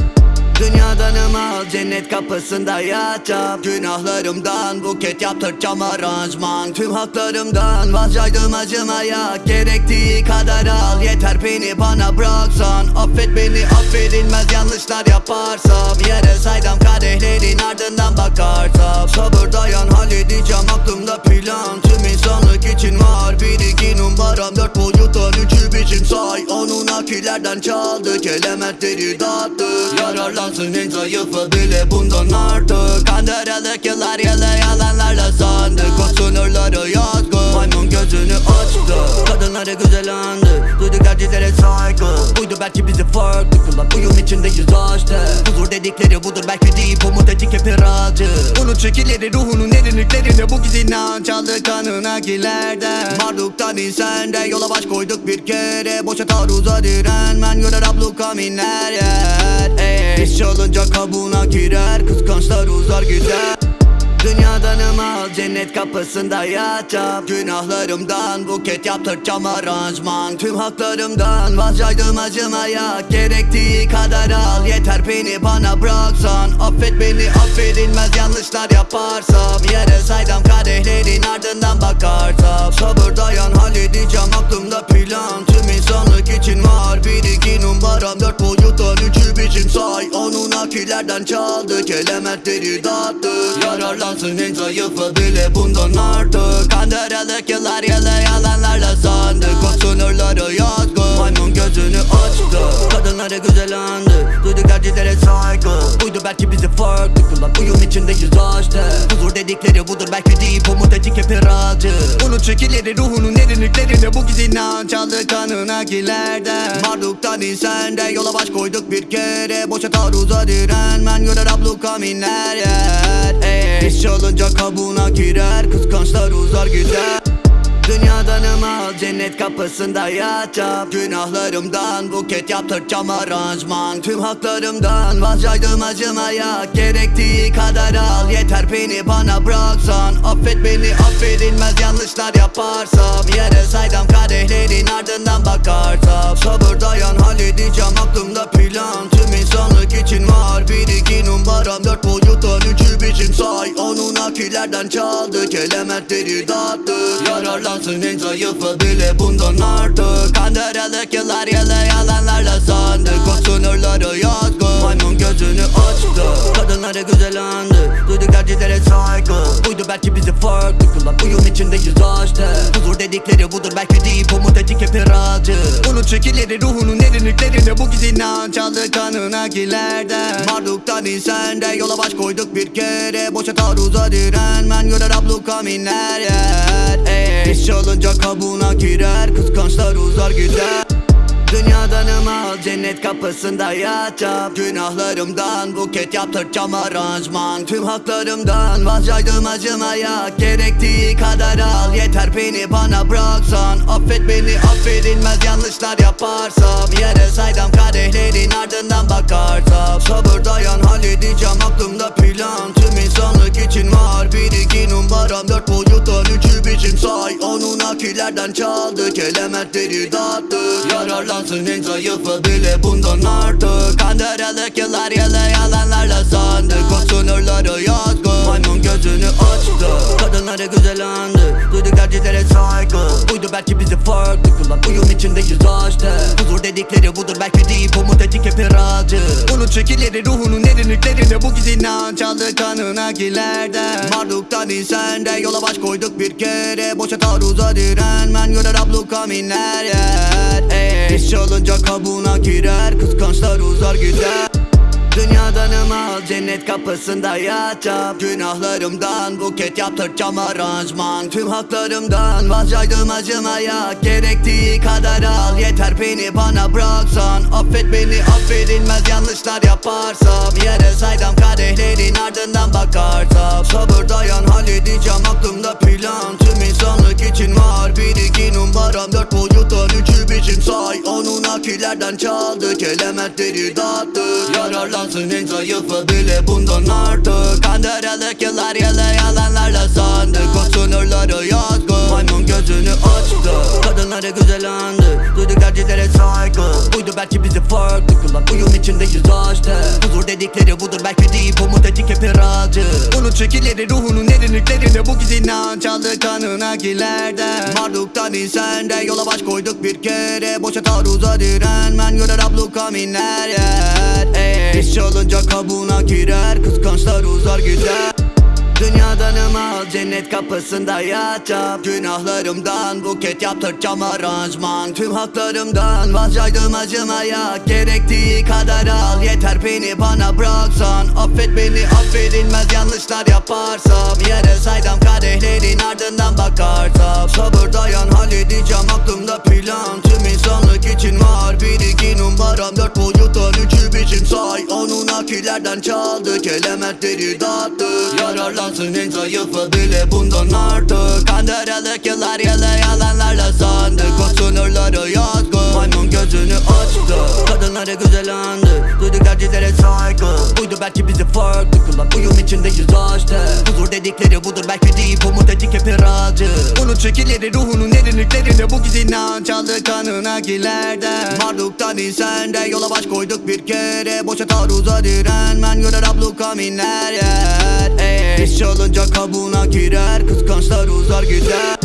Dünyadanım al cennet kapısında yatacağım. Günahlarımdan buket yaptıracağım aranjman. Tüm haklarımdan vazgeçtim acımaya Gerektiği kadar al. Yeter beni bana bıraksan Affet beni affedilmez yanlışlar yaparsam. Yere saydam kadehlerin ardından bakarsam. Sabır dayan halledeceğim aklımda plan. Tüm insanlık için var bir iki numaram Dört boyuttan üçü bizim say. Onun akillerden çaldık elementleri dağıttık Yararlansın en zayıfı bile bundan artık. Kandırılık yıllar yılı yalanlarla sandık O sınırları yazgı. Maymun gözünü açtı. Kadınları güzel andı. Duyduk saygı Buydu belki bizi farklı kılan Uyum içindeyiz işte. Huzur dedikleri budur belki deyip umut etik hep iracı Unut çekileri ruhunun derinliklerine Bu giz inanç aldı kanına gilerden Marduktan insende yola baş koyduk bir kere. Boşa taarruza direnmen görer abluka minler yer İş olunca kabuğuna girer Kıskançlar uzar gider Dünyadan al cennet kapısında yatacağım. Günahlarımdan buket yaptıracağım aranjman. Tüm haklarımdan vazgeçtim acımaya Gerektiği kadar al. Yeter beni bana bıraksan. Affet beni affedilmez yanlışlar yaparsam. Yere saydam kadehlerin ardından bakarsam. Sabır dayan halledeceğim aklımda plan insanlık için var bir iki numaram Dört boyuttan üçü biçim say. Onun akillerden çaldık elementleri dağıttık Yararlansın en zayıfı bile bundan artık. Kandırılık yıllar yılı yalanlarla sandık. O sınırları yazgı. Maymun gözünü açtı. Kadınları güzel andı. Duyduk tercihlere saygı. Buydu belki bizi farklı kılan. Uyum içindeyiz işte Huzur dedikleri budur. Belki deyip umut etik hep iracı Unut çekileri ruhunun derinliklerine Bu giz inanç aldı kanına gilerden Marduktan insende yola baş koyduk bir kere. Boşa taarruza direnmen görer abluka minler yer. İş olunca kabuğuna girer. Kıskançlar uzar gider Dünyadan al cennet kapısında yatacağım. Günahlarımdan buket yaptıracağım aranjman. Tüm haklarımdan vazgeçtim acımaya Gerektiği kadar al yeter beni bana bıraksan. Affet beni affedilmez yanlışlar yaparsam. Yere saydam kadehlerin ardından bakarsam. Sabır dayan halledeceğim aklımda plan. Tüm insanlık için var bir iki numaram Dört boyuttan üçü biçim say. Onun akillerden çaldık elementleri dağıttık Yararlansın en zayıfı bile bundan artık. Kandırılık yıllar yılı yalanlarla sandık O sınırları yazgı Maymun gözünü açtı. Kadınları güzel andı Duyduk tercihlere saygı. Buydu belki bizi farklı kılan Uyum içindeyiz işte Huzur dedikleri budur belki deyip umut etik hep iracı Unut çekileri ruhunun derinliklerine Bu giz inanç kanına gilerden Marduktan insende yola baş koyduk bir kere. Boşa taarruza direnmen görer abluka minler yer. Ey, olunca kabuğuna girer Kıskançlar uzar gider Dünyadan al cennet kapısında yatacağım. Günahlarımdan buket yaptıracağım aranjman. Tüm haklarımdan vazgeçtim acımaya Gerektiği kadar al. Yeter beni bana bıraksan. Affet beni affedilmez yanlışlar yaparsam. Yere saydam kadehlerin ardından bakarsam. Sabır dayan halledeceğim aklımda plan. Tüm insanlık için var bir iki numaram. Dört boyuttan üçü biçim say. Onun akillerden çaldık elementleri dağıttık Yararlansın en zayıfı bile bundan artık. Kandırılık yıllar yılı yalanlarla sandık O sınırları yazgı Maymun gözünü açtı. Kadınları güzel andı Duyduk tercihlere saygı. Buydu belki bizi farklı kılan Uyum içindeyiz işte Huzur dedikleri budur belki deyip umut etik hep iracı Unut çekileri ruhunun derinliklerine Bu giz inanç aldı kanına gilerden Marduktan insende yola baş koyduk bir kere. Boşa taarruza direnmen görer abluka minler yer. Ey, İş olunca kabuğuna girer Kıskançlar uzar gider. Dünyadan al cennet kapısında yatacağım. Günahlarımdan buket yaptıracağım aranjman. Tüm haklarımdan vazgeçtim acımaya Gerektiği kadar al. Yeter beni bana bıraksan Affet beni affedilmez yanlışlar yaparsam. Yere saydam kadehlerin ardından bakarsam Sabır dayan halledeceğim aklımda plan Onun akillerden çaldık elementleri dağıttık Yararlansın en zayıfı bile bundan artık. Kandırılık yıllar yılı yalanlarla sandık O sınırları yazgı Maymun gözünü açtı. Kadınları güzel andı. Duyduk Buydu belki bizi farklı kılan Uyum içindeyiz işte Huzur dedikleri budur belki deyip umut etik hep iracı Unut çekileri ruhunun derinliklerine Bu giz inanç aldı kanına gilerden Marduktan insende yola baş koyduk bir kere. Boşa taarruza direnmen görer abluka minler yer Ey, İş olunca kabuğuna girer Kıskançlar uzar gider Dünyadan al cennet kapısında yatacağım. Günahlarımdan buket yaptıracağım aranjman. Tüm haklarımdan vazgeçtim acımaya Gerektiği kadar al. Yeter beni bana bıraksan. Affet beni affedilmez yanlışlar yaparsam. Yere saydam kadehlerin ardından bakarsam. Sabır dayan halledeceğim aklımda plan. Tüm insanlık için var bir iki numaram. Anunnakilerden çaldık elementleri dağıttık Yararlansın en zayıfı bile bundan artık. Kandıralık yıllar yılı yalanlarla sandık O sınırları yazgı Maymun gözünü açtı. Kadınları güzel andı Duyduk tercihlere saygı. Buydu belki bizi farklı kılan Uyum içindeyiz işte Huzur dedikleri budur belki değil Umut etik hep iracı Unut çekileri ruhunun derinliklerinde Bu giz inanç kanına gilerden. Marduktan insende yola baş koyduk bir kere. Boşa taarruza direnmen görer abluka minler yer. Ey, İş olunca kabuğuna girer Kıskançlar uzar gider.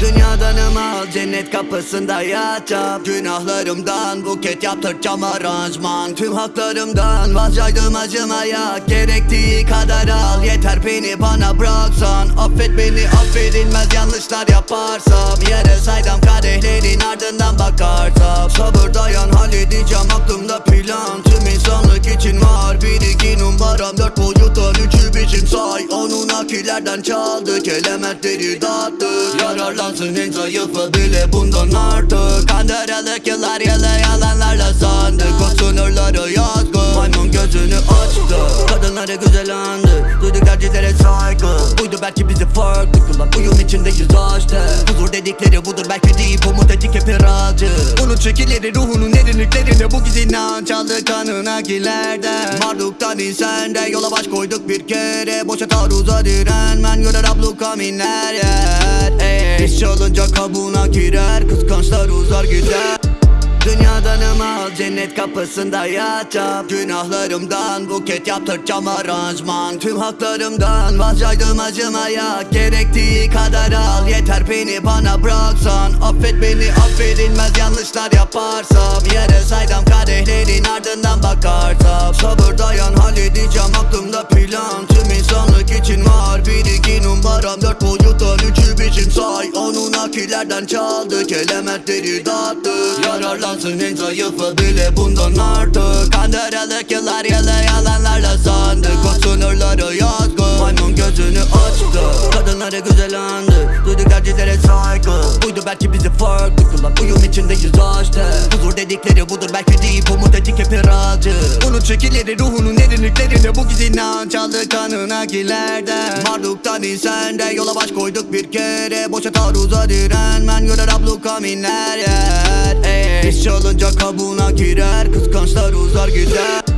Dünyadan al cennet kapısında yatacağım. Günahlarımdan buket yaptıracağım aranjman. Tüm haklarımdan vazgeçtim acımaya Gerektiği kadar al. Yeter beni bana bıraksan Affet beni affedilmez yanlışlar yaparsam. Yere saydam kadehlerin ardından bakarsam. Sabır dayan halledeceğim aklımda plan insanlık için var bir iki numaram Dört boyuttan üçü biçim say. Onun akilerden çaldık elementleri dağıttık Yararlansın en zayıfı bile bundan artık. Kandıralık yıllar yılı yalanlarla sandık O sınırları yazgı Maymun gözünü açtı. Kadınları güzel andı Tercihlere saygı. Buydu belki bizi farklı kılan. Uyum içindeyiz işte Huzur dedikleri budur. Belki değil Umut etik hep iracı Unut çekileri ruhunun derinliklerinde Bu giz inanç aldı kanına gilerden Marduktan insende yola baş koyduk bir kere. Boşa taarruza direnmen görer abluka minler yer. İş olunca kabuğuna girer. Kıskançlar uzar gider Dünyadan al cennet kapısında yatacağım. Günahlarımdan buket yaptıracağım aranjman. Tüm haklarımdan vazgeçtim acımaya Gerektiği kadar al yeter beni bana bıraksan. Affet beni affedilmez yanlışlar yaparsam. Yere saydam kadehlerin ardından bakarsam Sabır dayan halledeceğim aklımda plan. Tüm insanlık için var bir iki numaram. Dört boyuttan üçü biçim say. Onun akilerden çaldık elementleri dağıttık Yararlansın en zayıfı bile bundan artık. Kandıralık yıllar yılı yalanlarla sandık O sınırları yazgı Maymun gözünü açtı. Kadınları güzel andı Duyduk tercihlere saygı. Buydu belki bizi farklı kılan Uyum içindeyiz işte Huzur dedikleri budur belki değil Umut etik hep iracı Unut çekileri ruhunun derinliklerinde Bu giz inanç aldı kanına gilerden Marduktan insende yola baş koyduk bir kere. Boşa taarruza direnmen görer abluka minler yer. Ey, olunca kabuğuna girer Kıskançlar uzar gider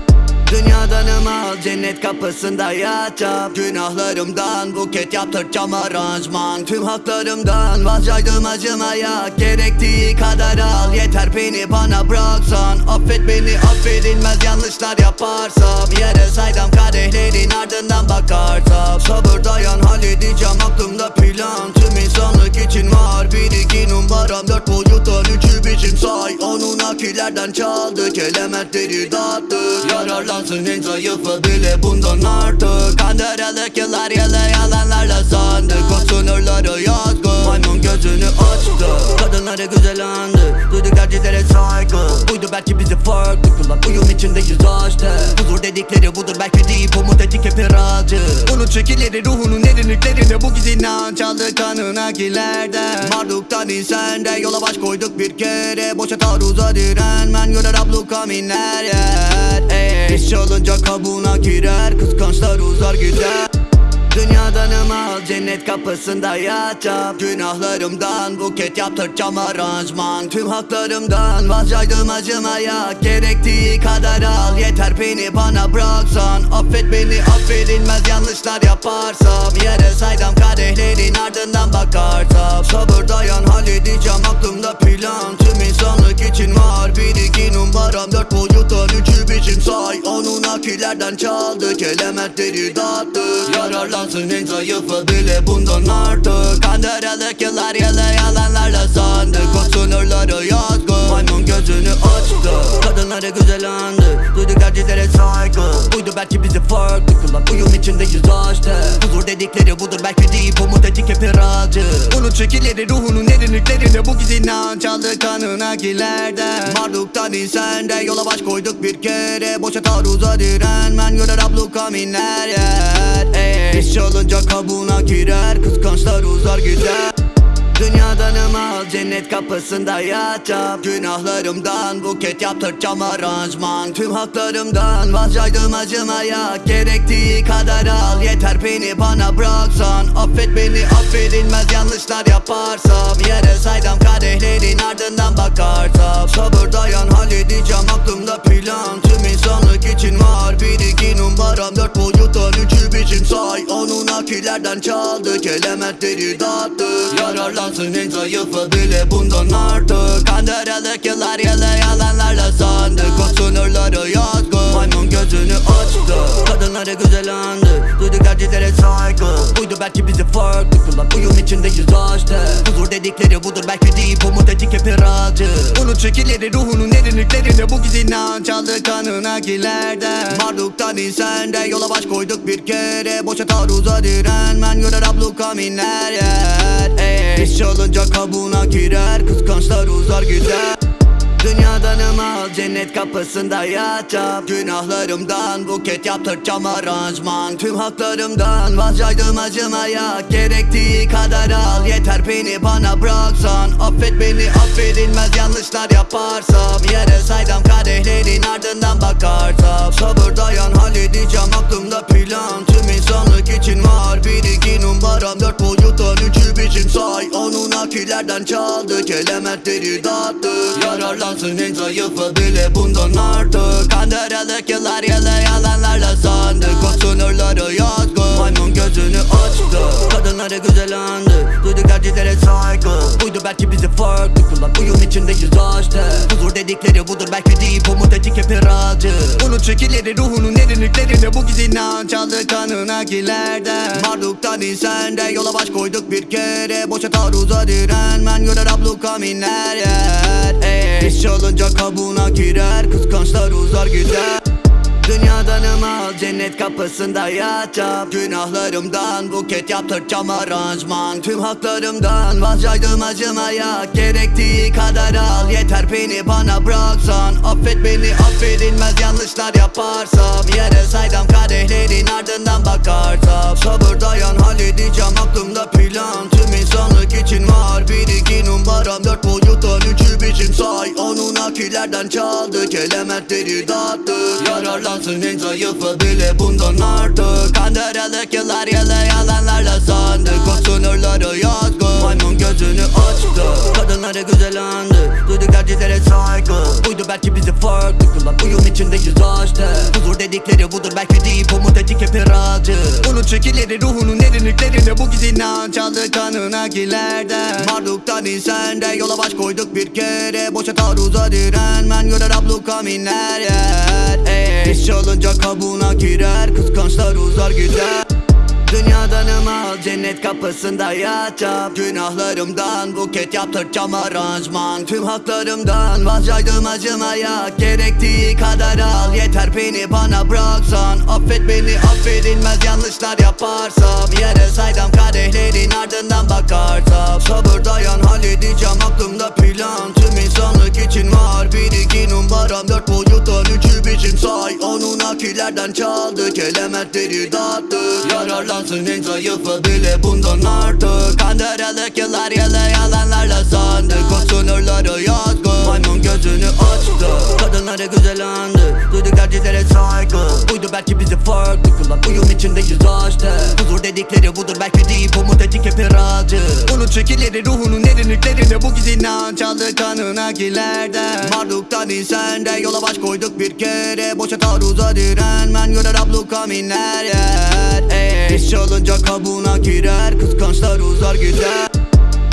Dünyadan al cennet kapısında yatacağım. Günahlarımdan buket yaptıracağım aranjman. Tüm haklarımdan vazgeçtim acımaya Gerektiği kadar al. Yeter beni bana bıraksan. Affet beni affedilmez yanlışlar yaparsam. Yere saydam kadehlerin ardından bakarsam. Sabır dayan halledeceğim aklımda plan. Tüm insanlık için var bir iki numaram Dört boyuttan üçü biçim say. Onun akilerden çaldık elementleri dağıttık Yararlansın en zayıfı bile bundan artık. Kandıralık yıllar yılı yalanlarla sandık O sınırları yazgı. Maymun gözünü açtı Kadınları güzel andı. Duyduk tercihlere saygı. Buydu belki bizi farklı kılan. Uyum içindeyiz işte Huzur dedikleri budur. Belki değil Umut etik hep iracı Unut çekileri ruhunun derinliklerinde Bu giz inanç aldı kanına gilerden Marduktan insende yola baş koyduk bir kere. Boşa taarruza direnmen. Görer abluka minler yer. İş olunca kabuğuna girer. Kıskançlar uzar gider Dünyadan al cennet kapısında yatacağım. Günahlarımdan buket yaptıracağım aranjman. Tüm haklarımdan vazgeçtim acımaya Gerektiği kadar al yeter beni bana bıraksan. Affet beni affedilmez yanlışlar yaparsam. Yere saydam kadehlerin ardından bakarsam. Sabır dayan halledeceğim aklımda plan. Tüm insanlık için var bir iki numaram Dört boyuttan üçü biçim say. Onun akilerden çaldık elementleri dağıttık Yararlansın en zayıfı bile bundan artık. Kandıralık yıllar yılı yalanlarla sandık O sınırları Maymun gözünü açtı. Kadınları güzel andı. Duyduk tercihlere saygı. Buydu belki bizi farklı kılan. Uyum içindeyiz işte Huzur dedikleri budur. Belki değil Umut etik hep iracı Unut çekileri ruhunun derinliklerinde Bu giz inanç aldı kanına gilerden Marduktan insende yola baş koyduk bir kere. Boşa taarruza direnmen görer abluka minler yer Ey, İş olunca kabuğuna girer. Kıskançlar uzar gider Dünyadanım al cennet kapısında yatacağım. Günahlarımdan buket yaptıracağım aranjman. Tüm haklarımdan vazgeçtim acımaya. Gerektiği kadar al. Yeter beni bana bıraksan. Affet beni affedilmez yanlışlar yaparsam. Yere saydam kadehlerin ardından bakarsam. Sabır dayan halledeceğim aklımda plan insanlık için var. Bir iki numaram Dört boyuttan üçü biçim say. Onun akilerden çaldık elementleri dağıttık. Yararlansın en zayıfı bile bundan artık. Kandırılık yıllar yılı yalanlarla sandık. O sınırları yazgı. Maymun gözünü açtı Kadınları güzel andı. Duyduk erkeklere saygı. Buydu belki bizi farklı kılan. Uyum içindeyiz açtı Huzur dedikleri budur belki değil. Umut etik hep iracı Unut çekileri ruhunun derinliklerine Bu gizli inanç aldı kanına gilerden Marduktan insende yola baş koyduk bir kere. Boşa taarruza direnmen görer abluka minler yer. Ey, İş olunca kabuğuna girer. Kıskançlar uzar gider Dünyadanım al cennet kapısında yatacağım. Günahlarımdan buket yaptıracağım aranjman. Tüm haklarımdan vazgeçtim acımaya Gerektiği kadar al. Yeter beni bana bıraksan. Affet beni affedilmez yanlışlar yaparsam. Yere saydam kadehlerin ardından bakarsam. Sabır dayan halledeceğim aklımda plan. Tüm insanlık için var bir iki numaram Dört boyuttan üçü biçim say. Onun akilerden çaldık elementleri dağıttık Yararlansın en zayıfı bile bundan artık. Kandırılık yıllar yılı yalanlarla sandık O sınırları yazgı Maymun gözünü açtı. Kadınları güzel Duyduk erkeklere saygı. Buydu belki bizi farklı kılan Uyum içindeyiz açtı. Huzur dedikleri budur belki değil Umut etik hep iracı Unut çekileri ruhunun derinliklerine Bu gizli inanç aldı kanına gilerden Marduktan insende yola baş koyduk bir kere. Boşa taarruza direnmen görer abluka minler yer. Ey, İş olunca kabuğuna girer Kıskançlar uzar gider Dünyadanım al cennet kapısında yatacağım. Günahlarımdan buket yaptıracağım aranjman. Tüm haklarımdan vazgeçtim acımaya Gerektiği kadar al yeter beni bana bıraksan. Affet beni affedilmez yanlışlar yaparsam. Yere saydam kadehlerin ardından bakarsam. Sabır dayan halledeceğim aklımda plan. Tüm insanlık için var bir iki numaram. Dört boyuttan üçü biçim say. Onun akilerden çaldık elementleri dağıttık Yararlansın en zayıfı bile bundan artık. Kandırılık yıllar yılı yalanlarla sandık O sınırları yazgı Maymun gözünü açtı. Kadınları güzel andı. Duyduk erkeklere saygı. Buydu belki bizi farklı kılan. Uyum içindeyiz açtı Huzur dedikleri budur. Belki değil Umut etik hep iracı Unut çekileri ruhunun derinliklerine Bu gizli inanç kanına gilerden Marduktan insende yola baş koyduk bir kere. Boşa taarruza direnmen görer abluka minler yer. Ey, İş olunca kabuğuna girer Kıskançlar uzar gider Dünyadanım al cennet kapısında yatacağım. Günahlarımdan buket yaptıracağım aranjman. Tüm haklarımdan vazgeçtim acımaya Gerektiği kadar al. Yeter beni bana bıraksan. Affet beni affedilmez yanlışlar yaparsam. Yere saydam kadehlerin ardından bakarsam. Sabır dayan halledeceğim aklımda plan. Tüm insanlık için var bir iki numaram Dört boyuttan üçü biçim say. Onun akilerden çaldık elementleri dağıttık Yararlansın en zayıfı bile bundan artık. Kandırılık yıllar yılı yalanlarla sandık O sınırları yazgı Maymun gözünü açtı. Kadınları güzel andı Duyduk erkeklere saygı. Buydu belki bizi farklı kılan Uyum içindeyiz açtı. Huzur dedikleri budur belki değil Umut etik hep iracı Unut çekileri ruhunun derinliklerine Bu gizli inanç aldı kanına gilerden. Marduktan insende yola baş koyduk bir kere. Boşa taarruza direnmen görer abluka minler yer. İş olunca kabuğuna girer Kıskançlar uzar gider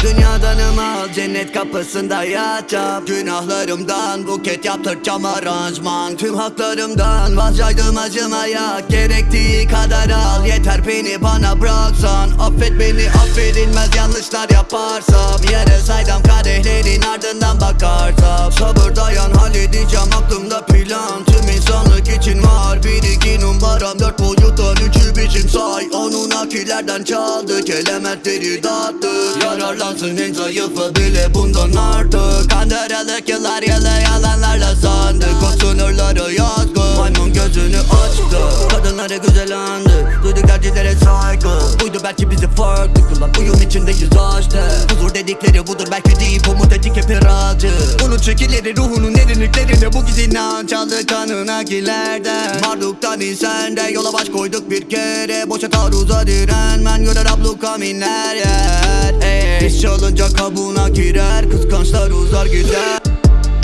Dünyadanım al cennet kapısında yatacağım. Günahlarımdan buket yaptıracağım aranjman. Tüm haklarımdan vazgeçtim acımaya Gerektiği kadar al yeter beni bana bıraksan. Affet beni affedilmez yanlışlar yaparsam. Yere saydam kadehlerin ardından bakarsam. Sabır dayan halledeceğim aklımda plan. Tüm insanlık için var bir iki numaram Dört boyuttan üçü biçim say. Onun akilerden çaldık elementleri dağıttık Yararlansın en bile bundan artık. Kandırılık yıllar yılı yalanlarla sandık O sınırları yazgı Maymun gözünü açtı. Kadınları güzel andı Erkeklere saygı. Buydu belki bizi farklı kılan. Uyum içindeyiz açtı Huzur dedi dedikleri budur. Belki deyip umut ettik hep iracı Unut şekilleri ruhunun derinliklerinde bu gizli inanç kanına kilerden Marduktan insende yola baş koyduk bir kere. Boşa taarruza direnmen. Görer abluka minler yer Ey, İş çalınca kabuğuna girer. Kıskançlar uzar gider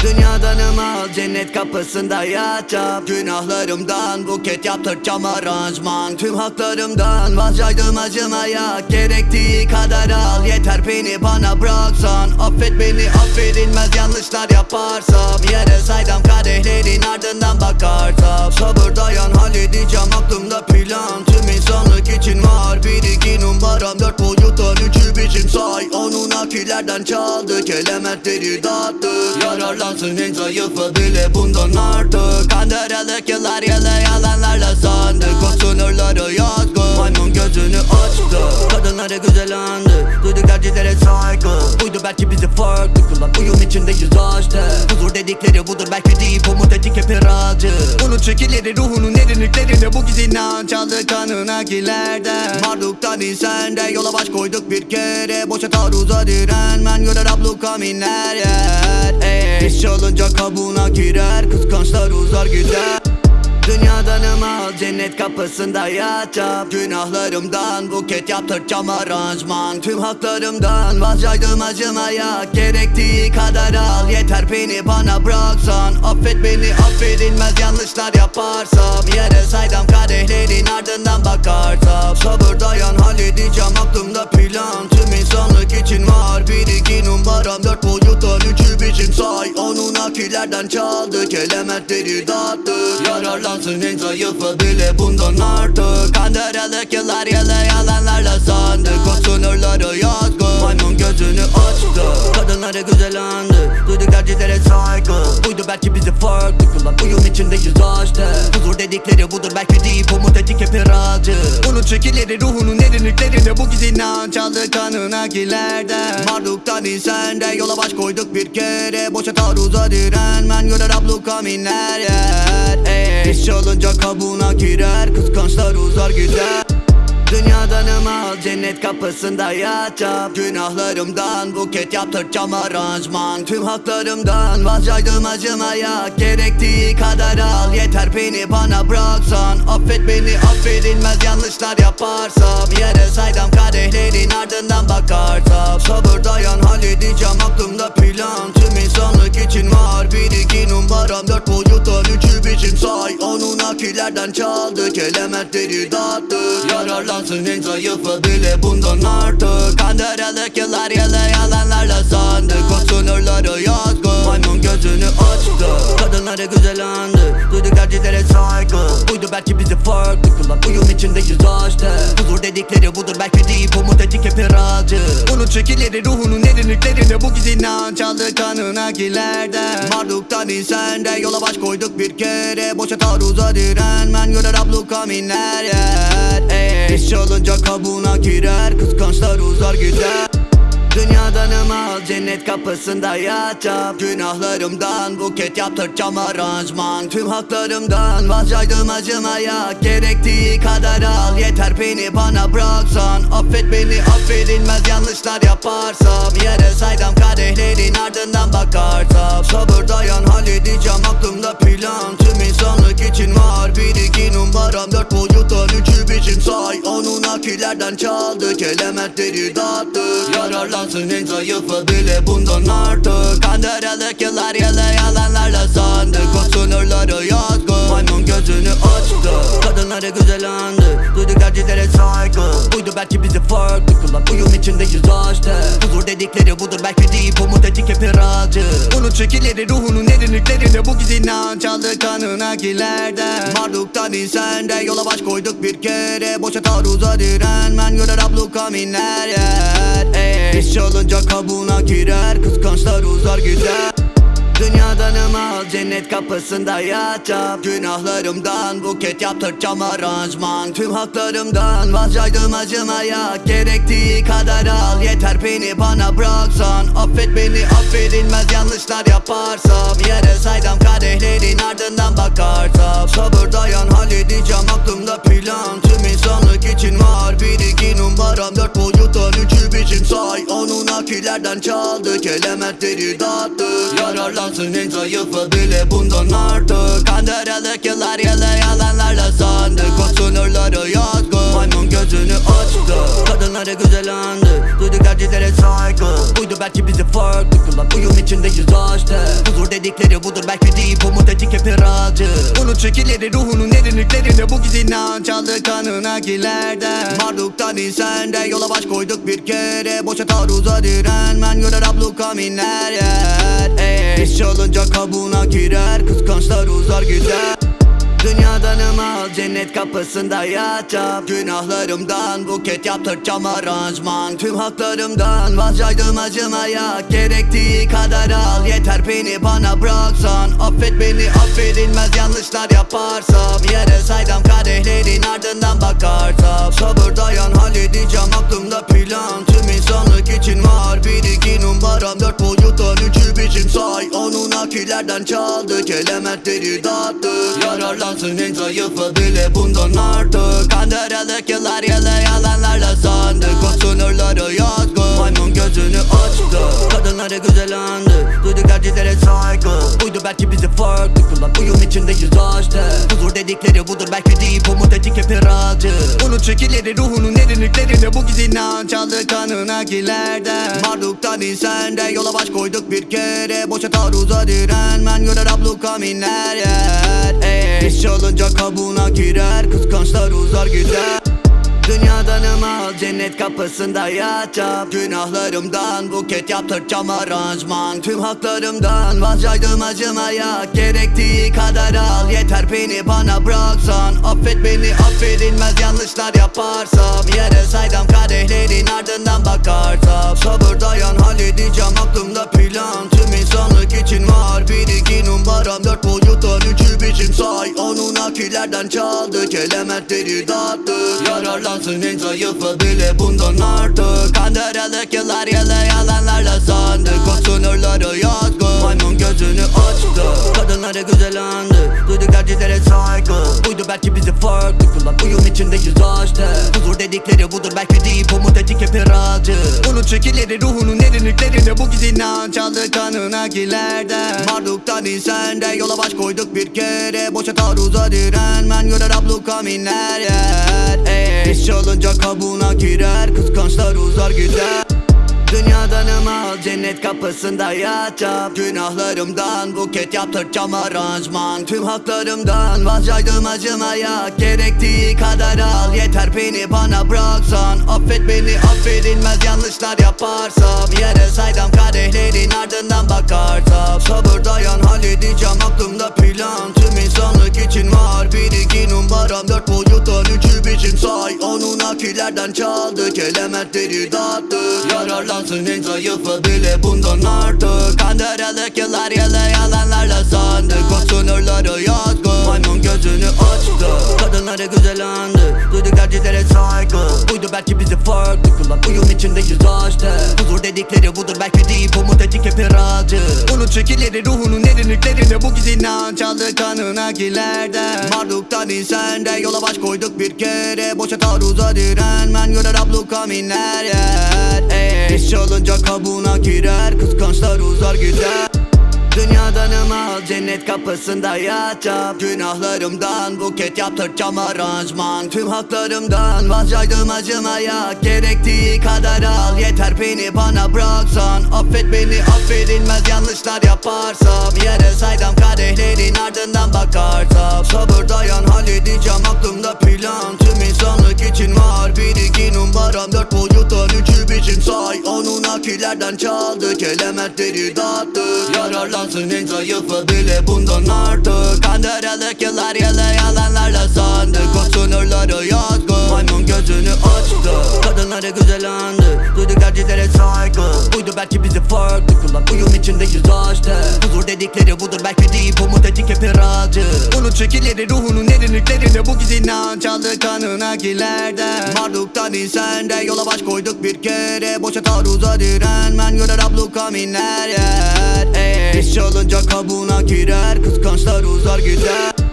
Dünyadan al cennet kapısında yatacağım Günahlarımdan buket yaptıracağım aranjman Tüm haklarımdan vazgeçtim acımaya. Gerektiği kadar al. Yeter beni bana bıraksan. Affet beni affedilmez yanlışlar yaparsam. Yere saydam kadehlerin ardından bakarsam. Sabır dayan halledeceğim aklımda plan. Tüm insanlık için var. Bir iki numaram Dört boyuttan üçü biçim say. Onun akillerden çaldık elementleri dağıttık Yararlansın en zayıfı bile bundan artık. Kandırılık yıllar yılı yalanlarla sandık O sınırları yazgı Maymun gözünü açtı. Kadınları güzel andı Tercihlere saygı. Buydu belki bizi farklı kılan. Uyum içindeyiz açtı. Huzur dedikleri budur. Belki deyip umut ettik hep iracı Unut şekilleri ruhunun derinliklerinde Bu gizli inanç aldı kanına kilerden Marduktan insende yola baş koyduk bir kere. Boşa taarruza direnmen görer abluka minler yer. Ey, İş çalınca kabuğuna girer. Kıskançlar uzar gider Dünyadan al cennet kapısında yatacağım. Günahlarımdan buket yaptıracağım aranjman. Tüm haklarımdan vazgeçtim acımaya Gerektiği kadar al. Yeter beni bana bıraksan Affet beni affedilmez yanlışlar yaparsam. Yere saydam kadehlerin ardından bakarsam. Sabır dayan halledeceğim aklımda plan. Tüm insanlık için var bir iki numaram. Dört boyuttan üçü biçim say. Onun akillerden çaldık elementleri dağıttık Yararlansın en zayıfı bile bundan artık. Kandırılık yıllar yılı yalanlarla sandık. O sınırları yazgı Maymun gözünü açtı. Kadınları güzel andı Duyduk tercihlere saygı. Buydu belki bizi farklı kılan Uyum içindeyiz açtı Huzur dedikleri budur belki deyip umut ettik hep iracı Unut şekilleri ruhunun derinliklerinde Bu gizli inanç aldı kanına kilerden Marduktan insende yola baş koyduk bir kere. Boşa taarruza direnmen görer abluka minler yer. Ey, Çalınca kabuğuna girer Kıskançlar uzar gider. Dünyadan al cennet kapısında yatacağım. Günahlarımdan buket yaptıracağım aranjman. Tüm haklarımdan vazgeçtim acımaya Gerektiği kadar al. Yeter beni bana bıraksan Affet beni affedilmez yanlışlar yaparsam. Yere saydam kadehlerin ardından bakarsam. Sabır dayan halledeceğim aklımda plan Tüm insanlık için var. Bir iki numaram Dört boyuttan üçü biçim say. Onun akillerden çaldık elementleri dağıttık. Yararlansın en zayıfı bile bundan artık. Kandırılık yıllar yılı yalanlarla sandık. O sınırları yazgı Maymun gözünü açtı. Kadınları güzel andı Duyduk tercihlere saygı. Buydu belki bizi farklı kılan. Uyum içindeyiz açtı Huzur dedikleri budur. Belki deyip umut ettik hep iracı Unut şekilleri ruhunun derinliklerinde Bu gizli inanç aldı kanına kilerden Marduktan insende yola baş koyduk bir kere. Boşa taarruza direnmen görer abluka minler yer. İş çalınca kabuğuna girer. Kıskançlar uzar gider Dünyadan al cennet kapısında yatacağım. Günahlarımdan buket yaptıracağım aranjman. Tüm haklarımdan vazgeçtim acımaya Gerektiği kadar al. Yeter beni bana bıraksan. Affet beni affedilmez yanlışlar yaparsam. Yere saydam kadehlerin ardından bakarsam. Sabır dayan halledeceğim aklımda plan. Tüm insanlık için var bir iki numaram. Dört boyuttan üçü biçim say. Onun akillerden çaldık elementleri dağıttık Yararlansın en zayıfı bile bundan artık. Kandırılık yıllar yılı yalanlarla sandık O sınırları Maymun gözünü açtı. Kadınları güzel andı. Duyduk tercihlere saygı. Buydu belki bizi farklı kılan. Uyum içindeyiz açtı. Huzur dedikleri budur. Belki deyip umut ettik hep iracı Unut şekilleri ruhunun derinliklerinde Bu gizli inanç aldı kanına kilerden Marduktan insende yola baş koyduk bir kere. Boşa taarruza direnmen görer abluka minler yer. Ey, İş çalınca kabuğuna girer. Kıskançlar uzar gider Dünyadan al cennet kapısında yatacağım. Günahlarımdan buket yaptıracağım aranjman. Tüm haklarımdan vazgeçtim acımaya Gerektiği kadar al yeter beni bana bıraksan. Affet beni affedilmez yanlışlar yaparsam. Yere saydam kadehlerin ardından bakarsam Sabır dayan halledeceğim aklımda plan insanlık için var. Bir iki numaram Dört boyuttan üçü biçim say. Onun akil Anunakilerden çaldık elementleri dağıttık Yararlansın en zayıfı bile bundan artık. Kandırılık yıllar yılı yalanlarla sandık O sınırları yazgı Maymun gözünü açtı. Kadınları güzel andı Tercihlere saygı. Buydu belki bizi farklı kılan Uyum içindeyiz işte Huzur dedikleri budur belki deyip umut ettik hep iracı Unut şekilleri ruhunun derinliklerinde Bu gizli inanç aldı kanına gilerden Marduktan insende yola baş koyduk bir kere. Boşa taarruza direnmen görer abluka minler yer İş çalınca kabuğuna girer Kıskançlar uzar gider Dünyadan al cennet kapısında yatacağım. Günahlarımdan buket yaptıracağım aranjman. Tüm haklarımdan vazgeçtim acımaya. Gerektiği kadar al. Yeter beni bana bıraksan. Affet beni affedilmez yanlışlar yaparsam. Yere saydam kadehlerin ardından bakarsam. Sabır dayan halledeceğim aklımda plan. Tüm insanlık için var. Bir iki numaram Dört boyuttan üçü biçim say. Onun akilerden çaldık elementleri dağıttık Yararlansın en zayıfı bile bundan artık. Kandırılık yıllar yılı yalanlarla sandık O sınırları yazgı Maymun gözünü açtı. Kadınları güzel andı. Duyduk tercihlere saygı. Buydu belki bizi farklı kılan. Uyum içindeyiz işte Huzur dedikleri budur. Belki deyip umut ettik hep iracı Unut şekilleri ruhunun derinliklerinde Bu gizli inanç aldı kanına gilerden. Marduktan insende yola baş koyduk bir kere. Boşa taarruza direnmen görer abluka minler yer kabuğuna girer Kıskançlar uzar gider Dünyadan al cennet kapısında yatacağım. Günahlarımdan buket yaptıracağım aranjman. Tüm haklarımdan vazgeçtim acımaya Gerektiği kadar al. Yeter beni bana bıraksan Affet beni affedilmez yanlışlar yaparsam. Yere saydam kadehlerin ardından bakarsam. Sabır dayan halledeceğim aklımda plan. Tüm insanlık için var bir iki numaram Dört boyuttan üçü biçim say. Onun akilerden çaldık elementleri dağıttık Yararlansın en zayıfı bile bundan artık. Kandırılık yıllar yılı yalanlarla sandık O sınırları yazgı Maymun gözünü açtı. Kadınları güzel andı Duyduk tercihlere saygı. Buydu belki bizi farklı kılan Uyum içindeyiz işte Huzur dedikleri budur belki deyip umut ettik hep iracı Unut şekilleri ruhunun derinliklerinde Bu gizli inanç aldı kanına gilerden Marduktan insende yola baş koyduk bir kere. Boşa taarruza direnmen görer abluka minler yer Ey, çalınca kabuğuna girer Kıskançlar uzar gider Dünyadan al cennet kapısında yatacağım. Günahlarımdan buket yaptıracağım aranjman. Tüm haklarımdan vazgeçtim acımaya Gerektiği kadar al. Yeter beni bana bıraksan Affet beni affedilmez yanlışlar yaparsam. Yere saydam kadehlerin ardından bakarsam. Sabır dayan halledeceğim aklımda plan. Tüm insanlık için var bir iki numaram Dört boyuttan üçü biçim say. Onun akilerden çaldık elementleri dağıttık Yararlansın en zayıfı bile bundan artık. Kandırılık yıllar yılı yalanlarla sandık. O sınırları yazgı Maymun gözünü açtı. Kadınları güzel andı Tercihlere saygı. Buydu belki bizi farklı kılan. Uyum içindeyiz işte Huzur dedikleri budur. Belki deyip umut ettik hep iracı Unut şekilleri ruhunun derinliklerinde Bu gizli inanç aldı kanına gilerden. Marduktan insende yola baş koyduk bir kere. Boşa taarruza direnmen. Görer abluka minler yer. Ey, İş çalınca kabuğuna girer. Kıskançlar uzar gider Dünyadan al cennet kapısında yatacağım. Günahlarımdan buket yaptıracağım aranjman. Tüm haklarımdan vazgeçtim acımaya Gerektiği kadar al. Yeter beni bana bıraksan. Affet beni affedilmez yanlışlar yaparsam. Yere saydam kadehlerin ardından bakarsam. Sabır dayan halledeceğim aklımda plan. Tüm insanlık için var bir iki numaram Dört boyuttan üçü biçim say. Onun akilerden çaldık elementleri dağıttık Yararlansın en zayıfı bile bundan artık. Kandırılık yıllar yılı yalanlarla sandık. O sınırları yazgı Maymun gözünü açtı. Kadınları güzel andı. Duyduk tercihlere saygı. Buydu belki bizi farklı kılan. Uyum içindeyiz işte Huzur dedikleri budur. Belki deyip umut ettik hep iracı Unut şekilleri ruhunun derinliklerinde Bu gizli inanç aldı kanına gilerden Marduktan insende yola baş koyduk bir kere. Boşa taarruza direnmen görer abluka minler yer. İş çalınca kabuğuna girer. Kıskançlar uzar gider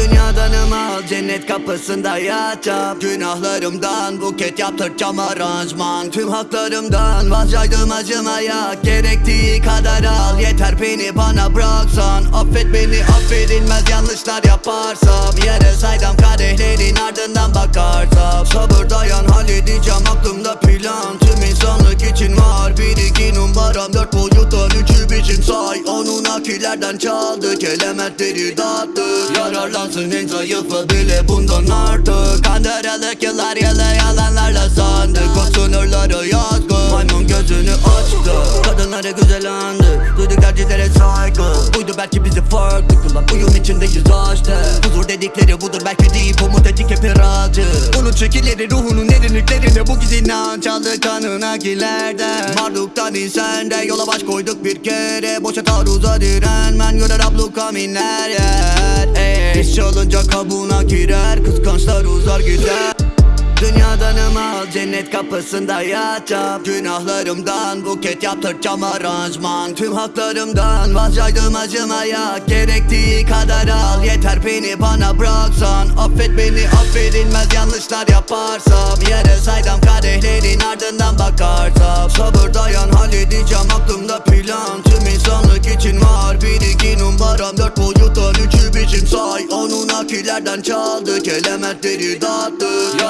Dünyadanım al cennet kapısında yatacağım. Günahlarımdan buket yaptıracağım aranjman. Tüm haklarımdan vazgeçtim acımaya Gerektiği kadar al yeter beni bana bıraksan. Affet beni affedilmez yanlışlar yaparsam. Yere saydam kadehlerin ardından bakarsam. Sabır dayan halledeceğim aklımda plan. Tüm insanlık için var bir iki numaram Dört boyuttan üçü biçim say. Onun akillerden çaldık elementleri dağıttık Yararlansın en zayıfı bile bundan artık. Kandıralık yıllar yılı yalanlarla sandık O sınırları yazgı Maymun gözünü açtı. Kadınları güzel andı Duyduk tercihlere saygı. Buydu belki bizi farklı kılan Uyum içindeyiz işte Huzur dedikleri budur belki değil Umut etik hep iracı Unut şekilleri ruhunun derinliklerinde Bu giz inanç aldı kanına gilerden Marduktan insende yola baş koyduk bir kere. Boşa taarruza direnmen görer abluka minler yer İş olunca kabuğuna girer Kıskançlar uzar gider Dünyadanım al cennet kapısında yatacağım. Günahlarımdan buket yaptıracağım aranjman. Tüm haklarımdan vazgeçtim acımaya Gerektiği kadar al. Yeter beni bana bıraksan. Affet beni affedilmez yanlışlar yaparsam. Yere saydam kadehlerin ardından bakarsam. Sabır dayan halledeceğim aklımda plan. Tüm insanlık için var bir iki numaram Dört boyuttan üçü biçim say. Onun akillerden çaldık elementleri dağıttık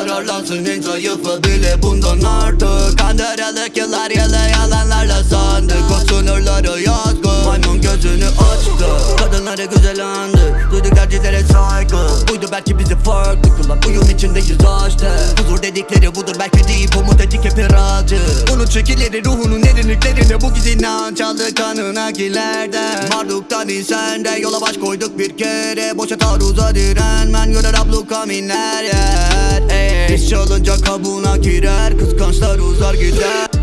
Yararlansın en bile bundan artık. Kandıralık yıllar yılı yalanlarla sandık O sınırları yazgı Maymun gözünü açtı. Kadınları güzel andı Duyduk tercihlere saygı. Buydu belki bizi farklı kılan Uyum içindeyiz işte Huzur dedikleri budur belki değil Umut etik hep iracı Unut şekilleri ruhunun derinliklerinde Bu giz inanç aldı kanına gilerden Marduktan insende yola baş koyduk bir kere. Boşa taarruza direnmen görer abluka minler yer. Ey, İş olunca kabuğuna girer Kıskançlar uzar gider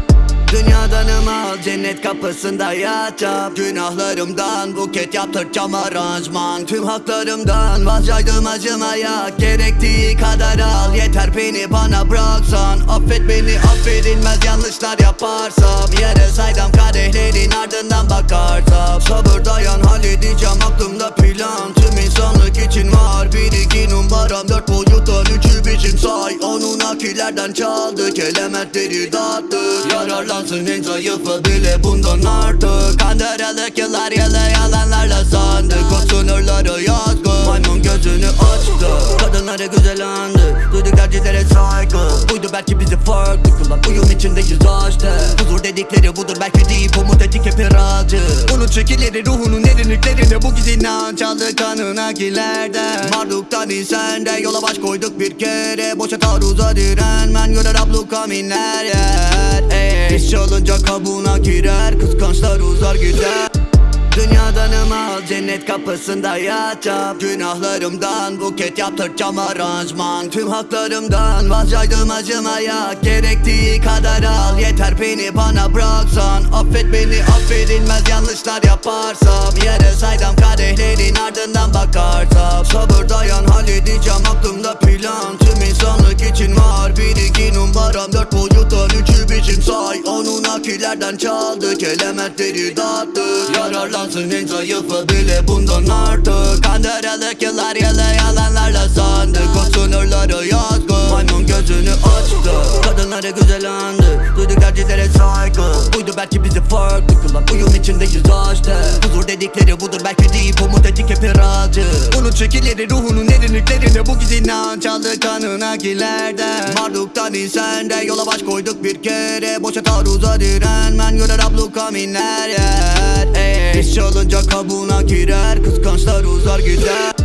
Dünyadanım al cennet kapısında yatacağım. Günahlarımdan buket yaptıracağım aranjman. Tüm haklarımdan vazgeçtim acımaya Gerektiği kadar al. Yeter beni bana bıraksan Affet beni affedilmez yanlışlar yaparsam. Yere saydam kadehlerin ardından bakarsam. Sabır dayan halledeceğim aklımda plan. Tüm insanlık için var bir iki numaram Dört boyuttan üçü biçim say. Onun akillerden çaldık elementleri dağıttık Yararlansın en zayıfı bile bundan artık. Kandıralık yıllar yılı yalanlarla sandık O sınırları yazgı Maymun gözünü açtı. Kadınları güzel Duyduk tercihlere saygı. Buydu belki bizi farklı kılan Uyum içindeyiz işte Huzur dedikleri budur belki değil Umut etik hep iracı Unut şekilleri ruhunun derinliklerinde Bu giz inanç aldı kanına gilerden Marduktan insende yola baş koyduk bir kere. Boşa taarruza direnmen görer abluka minler yer. Ey, İş olunca kabuğuna girer Kıskançlar uzar gider Dünyadanım al cennet kapısında yatacağım. Günahlarımdan buket yaptıracağım aranjman. Tüm haklarımdan vazgeçtim acımaya Gerektiği kadar al. Yeter beni bana bıraksan. Affet beni affedilmez yanlışlar yaparsam. Yere saydam kadehlerin ardından bakarsam. Sabır dayan halledeceğim aklımda plan. Tüm insanlık için var bir iki numaram Dört boyuttan üçü biçim say. Onun akillerden çaldık elementleri dağıttık Yararlansın en zayıfı bile bundan artık? Kandıralık yıllar yılı yalanlarla sandık. O sınırları yazgı. Maymun gözünü açtı. Kadınları güzel andı Tercihlere saygı. Buydu belki bizi farklı kılan. Uyum içindeyiz işte Huzur dedikleri budur belki değil. Umut etik hep iracı Unut şekilleri ruhunun derinliklerinde Bu giz inanç aldı kanına gilerden. Marduktan insende yola baş koyduk bir kere. Boşa taarruza direnmen görer abluka minler yer. İş olunca kabuğuna girer Kıskançlar uzar gider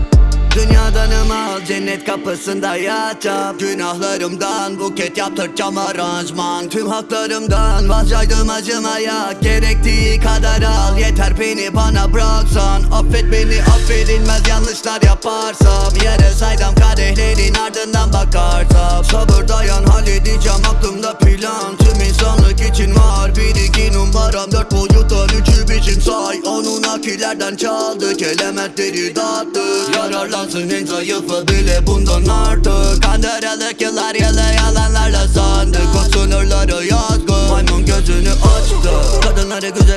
Dünyadanım al cennet kapısında yatacağım. Günahlarımdan buket yaptıracağım aranjman. Tüm haklarımdan vazgeçtim acımaya Gerektiği kadar al. Yeter beni bana bıraksan. Affet beni affedilmez yanlışlar yaparsam. Yere saydam kadehlerin ardından bakarsam. Sabır dayan halledeceğim aklımda Onun akillerden çaldık elementleri dağıttık Yararlansın en zayıfı bile bundan artık. Kandıralık yıllar yılı yalanlarla sandık O sınırları yazgı. Maymun gözünü açtı. Kadınları güzel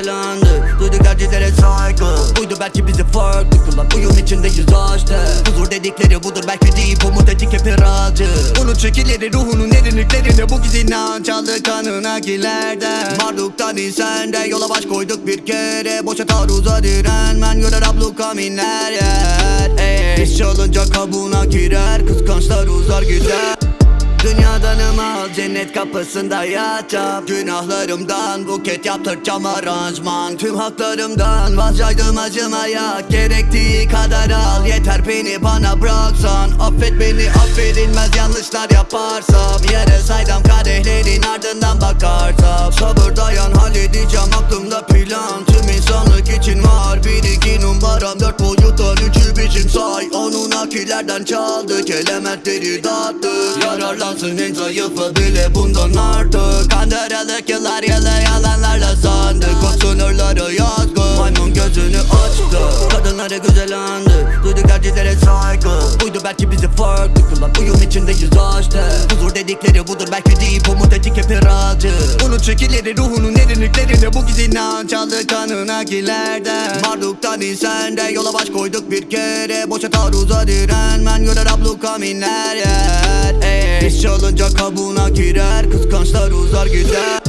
belki bizi farklı kılan Uyum içindeyiz işte Huzur dedikleri budur belki deyip umut ettik hep iracı Unut şekilleri ruhunun derinliklerinde Bu giz inanç aldı kanına gilerden Marduktan insende yola baş koyduk bir kere. Boşa taarruza direnmen görer abluka minler yer. Ey, İş çalınca kabuğuna girer Kıskançlar uzar gider Dünyadan al cennet kapısında yatacağım Günahlarımdan buket yaptıracağım aranjman. Tüm haklarımdan vazgeçtim acımaya Gerektiği kadar al yeter beni bana bıraksan. Affet beni affedilmez yanlışlar yaparsam. Yere saydam kadehlerin ardından bakarsam Sabır dayan halledeceğim aklımda plan. Tüm insanlık için var bir iki numaram. Dört boyuttan üçü biçim say. Onun akillerden çaldık elementleri dağıttık Yararlansın en zayıfı bile bundan artık. Kandırılık yıllar yılı yalanlarla sandık O sınırları yazgı Maymun gözünü açtı. Kadınları güzel andı Duyduk tercihlere saygı. Buydu belki bizi farklı kılan Uyum içindeyiz işte Huzur dedikleri budur belki deyip umut ettik hep iracı Unut şekilleri ruhunun derinliklerinde Bu giz inanç kanına gilerden Marduktan insende yola baş koyduk bir kere. Boşa taarruza direnmen görer abluka minler yer. Ey, Çalınca kabuğuna girer Kıskançlar uzar gider.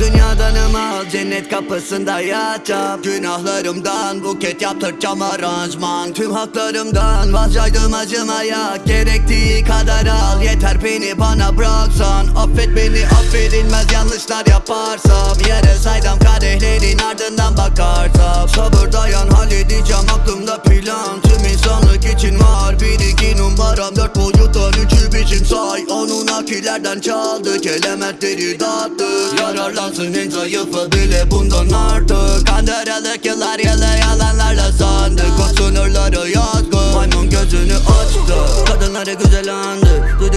Dünyadan al cennet kapısında yatacağım. Günahlarımdan buket yaptıracağım aranjman Tüm haklarımdan vazgeçtim acımaya Gerektiği kadar al. Yeter beni bana bıraksan. Affet beni affedilmez yanlışlar yaparsam. Yere saydam kadehlerin ardından bakarsam. Sabır dayan halledeceğim aklımda plan. Tüm insanlık için var bir iki numaram Dört boyuttan üçü biçim say. Onun akillerden çaldık elementleri dağıttık Yararlansın en zayıfı bile bundan artık. Kandırılık yıllar yılı yalanlarla sandık O sınırları yazgı Maymun gözünü açtı. Kadınları güzel andı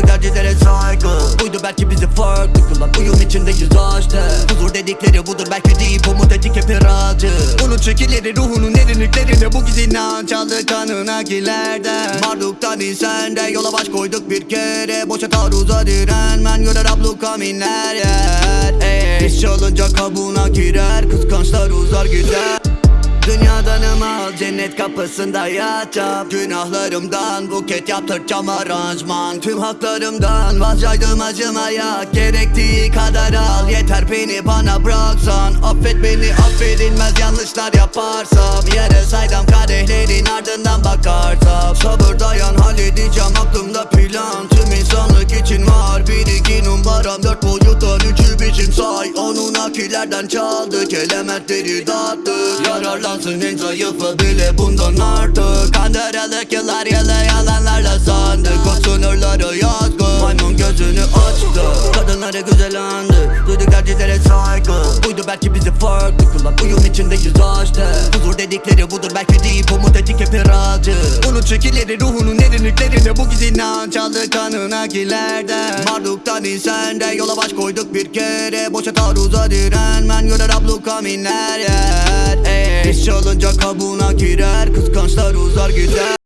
Duyduk tercihlere saygı. Buydu belki bizi farklı kılan. Uyum içindeyiz işte Huzur dedikleri budur belki deyip umut ettik hep iracı Unut şekilleri ruhunun derinliklerinde Bu giz inanç aldı kanına gilerden Marduktan insende yola baş koyduk bir kere. Boşa taarruza direnmen görer abluka minler yer. İş çalınca kabuğuna girer Kıskançlar uzar gider Dünyadan al cennet kapısında yatacağım. Günahlarımdan buket yaptıracağım aranjman. Tüm haklarımdan vazgeçtim acımaya Gerektiği kadar al yeter beni bana bıraksan. Affet beni affedilmez yanlışlar yaparsam. Yere saydam kadehlerin ardından bakarsam. Sabır dayan halledeceğim aklımda plan. Tüm insanlık için var bir iki numaram Dört boyuttan üçü biçim say. Onun akillerden çaldık elementleri dağıttık Yararlansın en bile bundan artık. Kandırılık yıllar yılı yalanlarla sandık O sınırları Maymun gözünü açtı. Kadınları güzel andı. Duyduk tercihlere saygı. Buydu belki bizi farklı kılan Uyum içindeyiz işte Huzur dedikleri budur. Belki deyip umut ettik hep iracı Unut şekilleri ruhunun derinliklerinde Bu giz inanç aldı kanına gilerden Marduktan insende yola baş koyduk bir kere. Boşa taarruza direnmen görer abluka minler yer Ey, İş çalınca kabuğuna girer. Kıskançlar uzar gider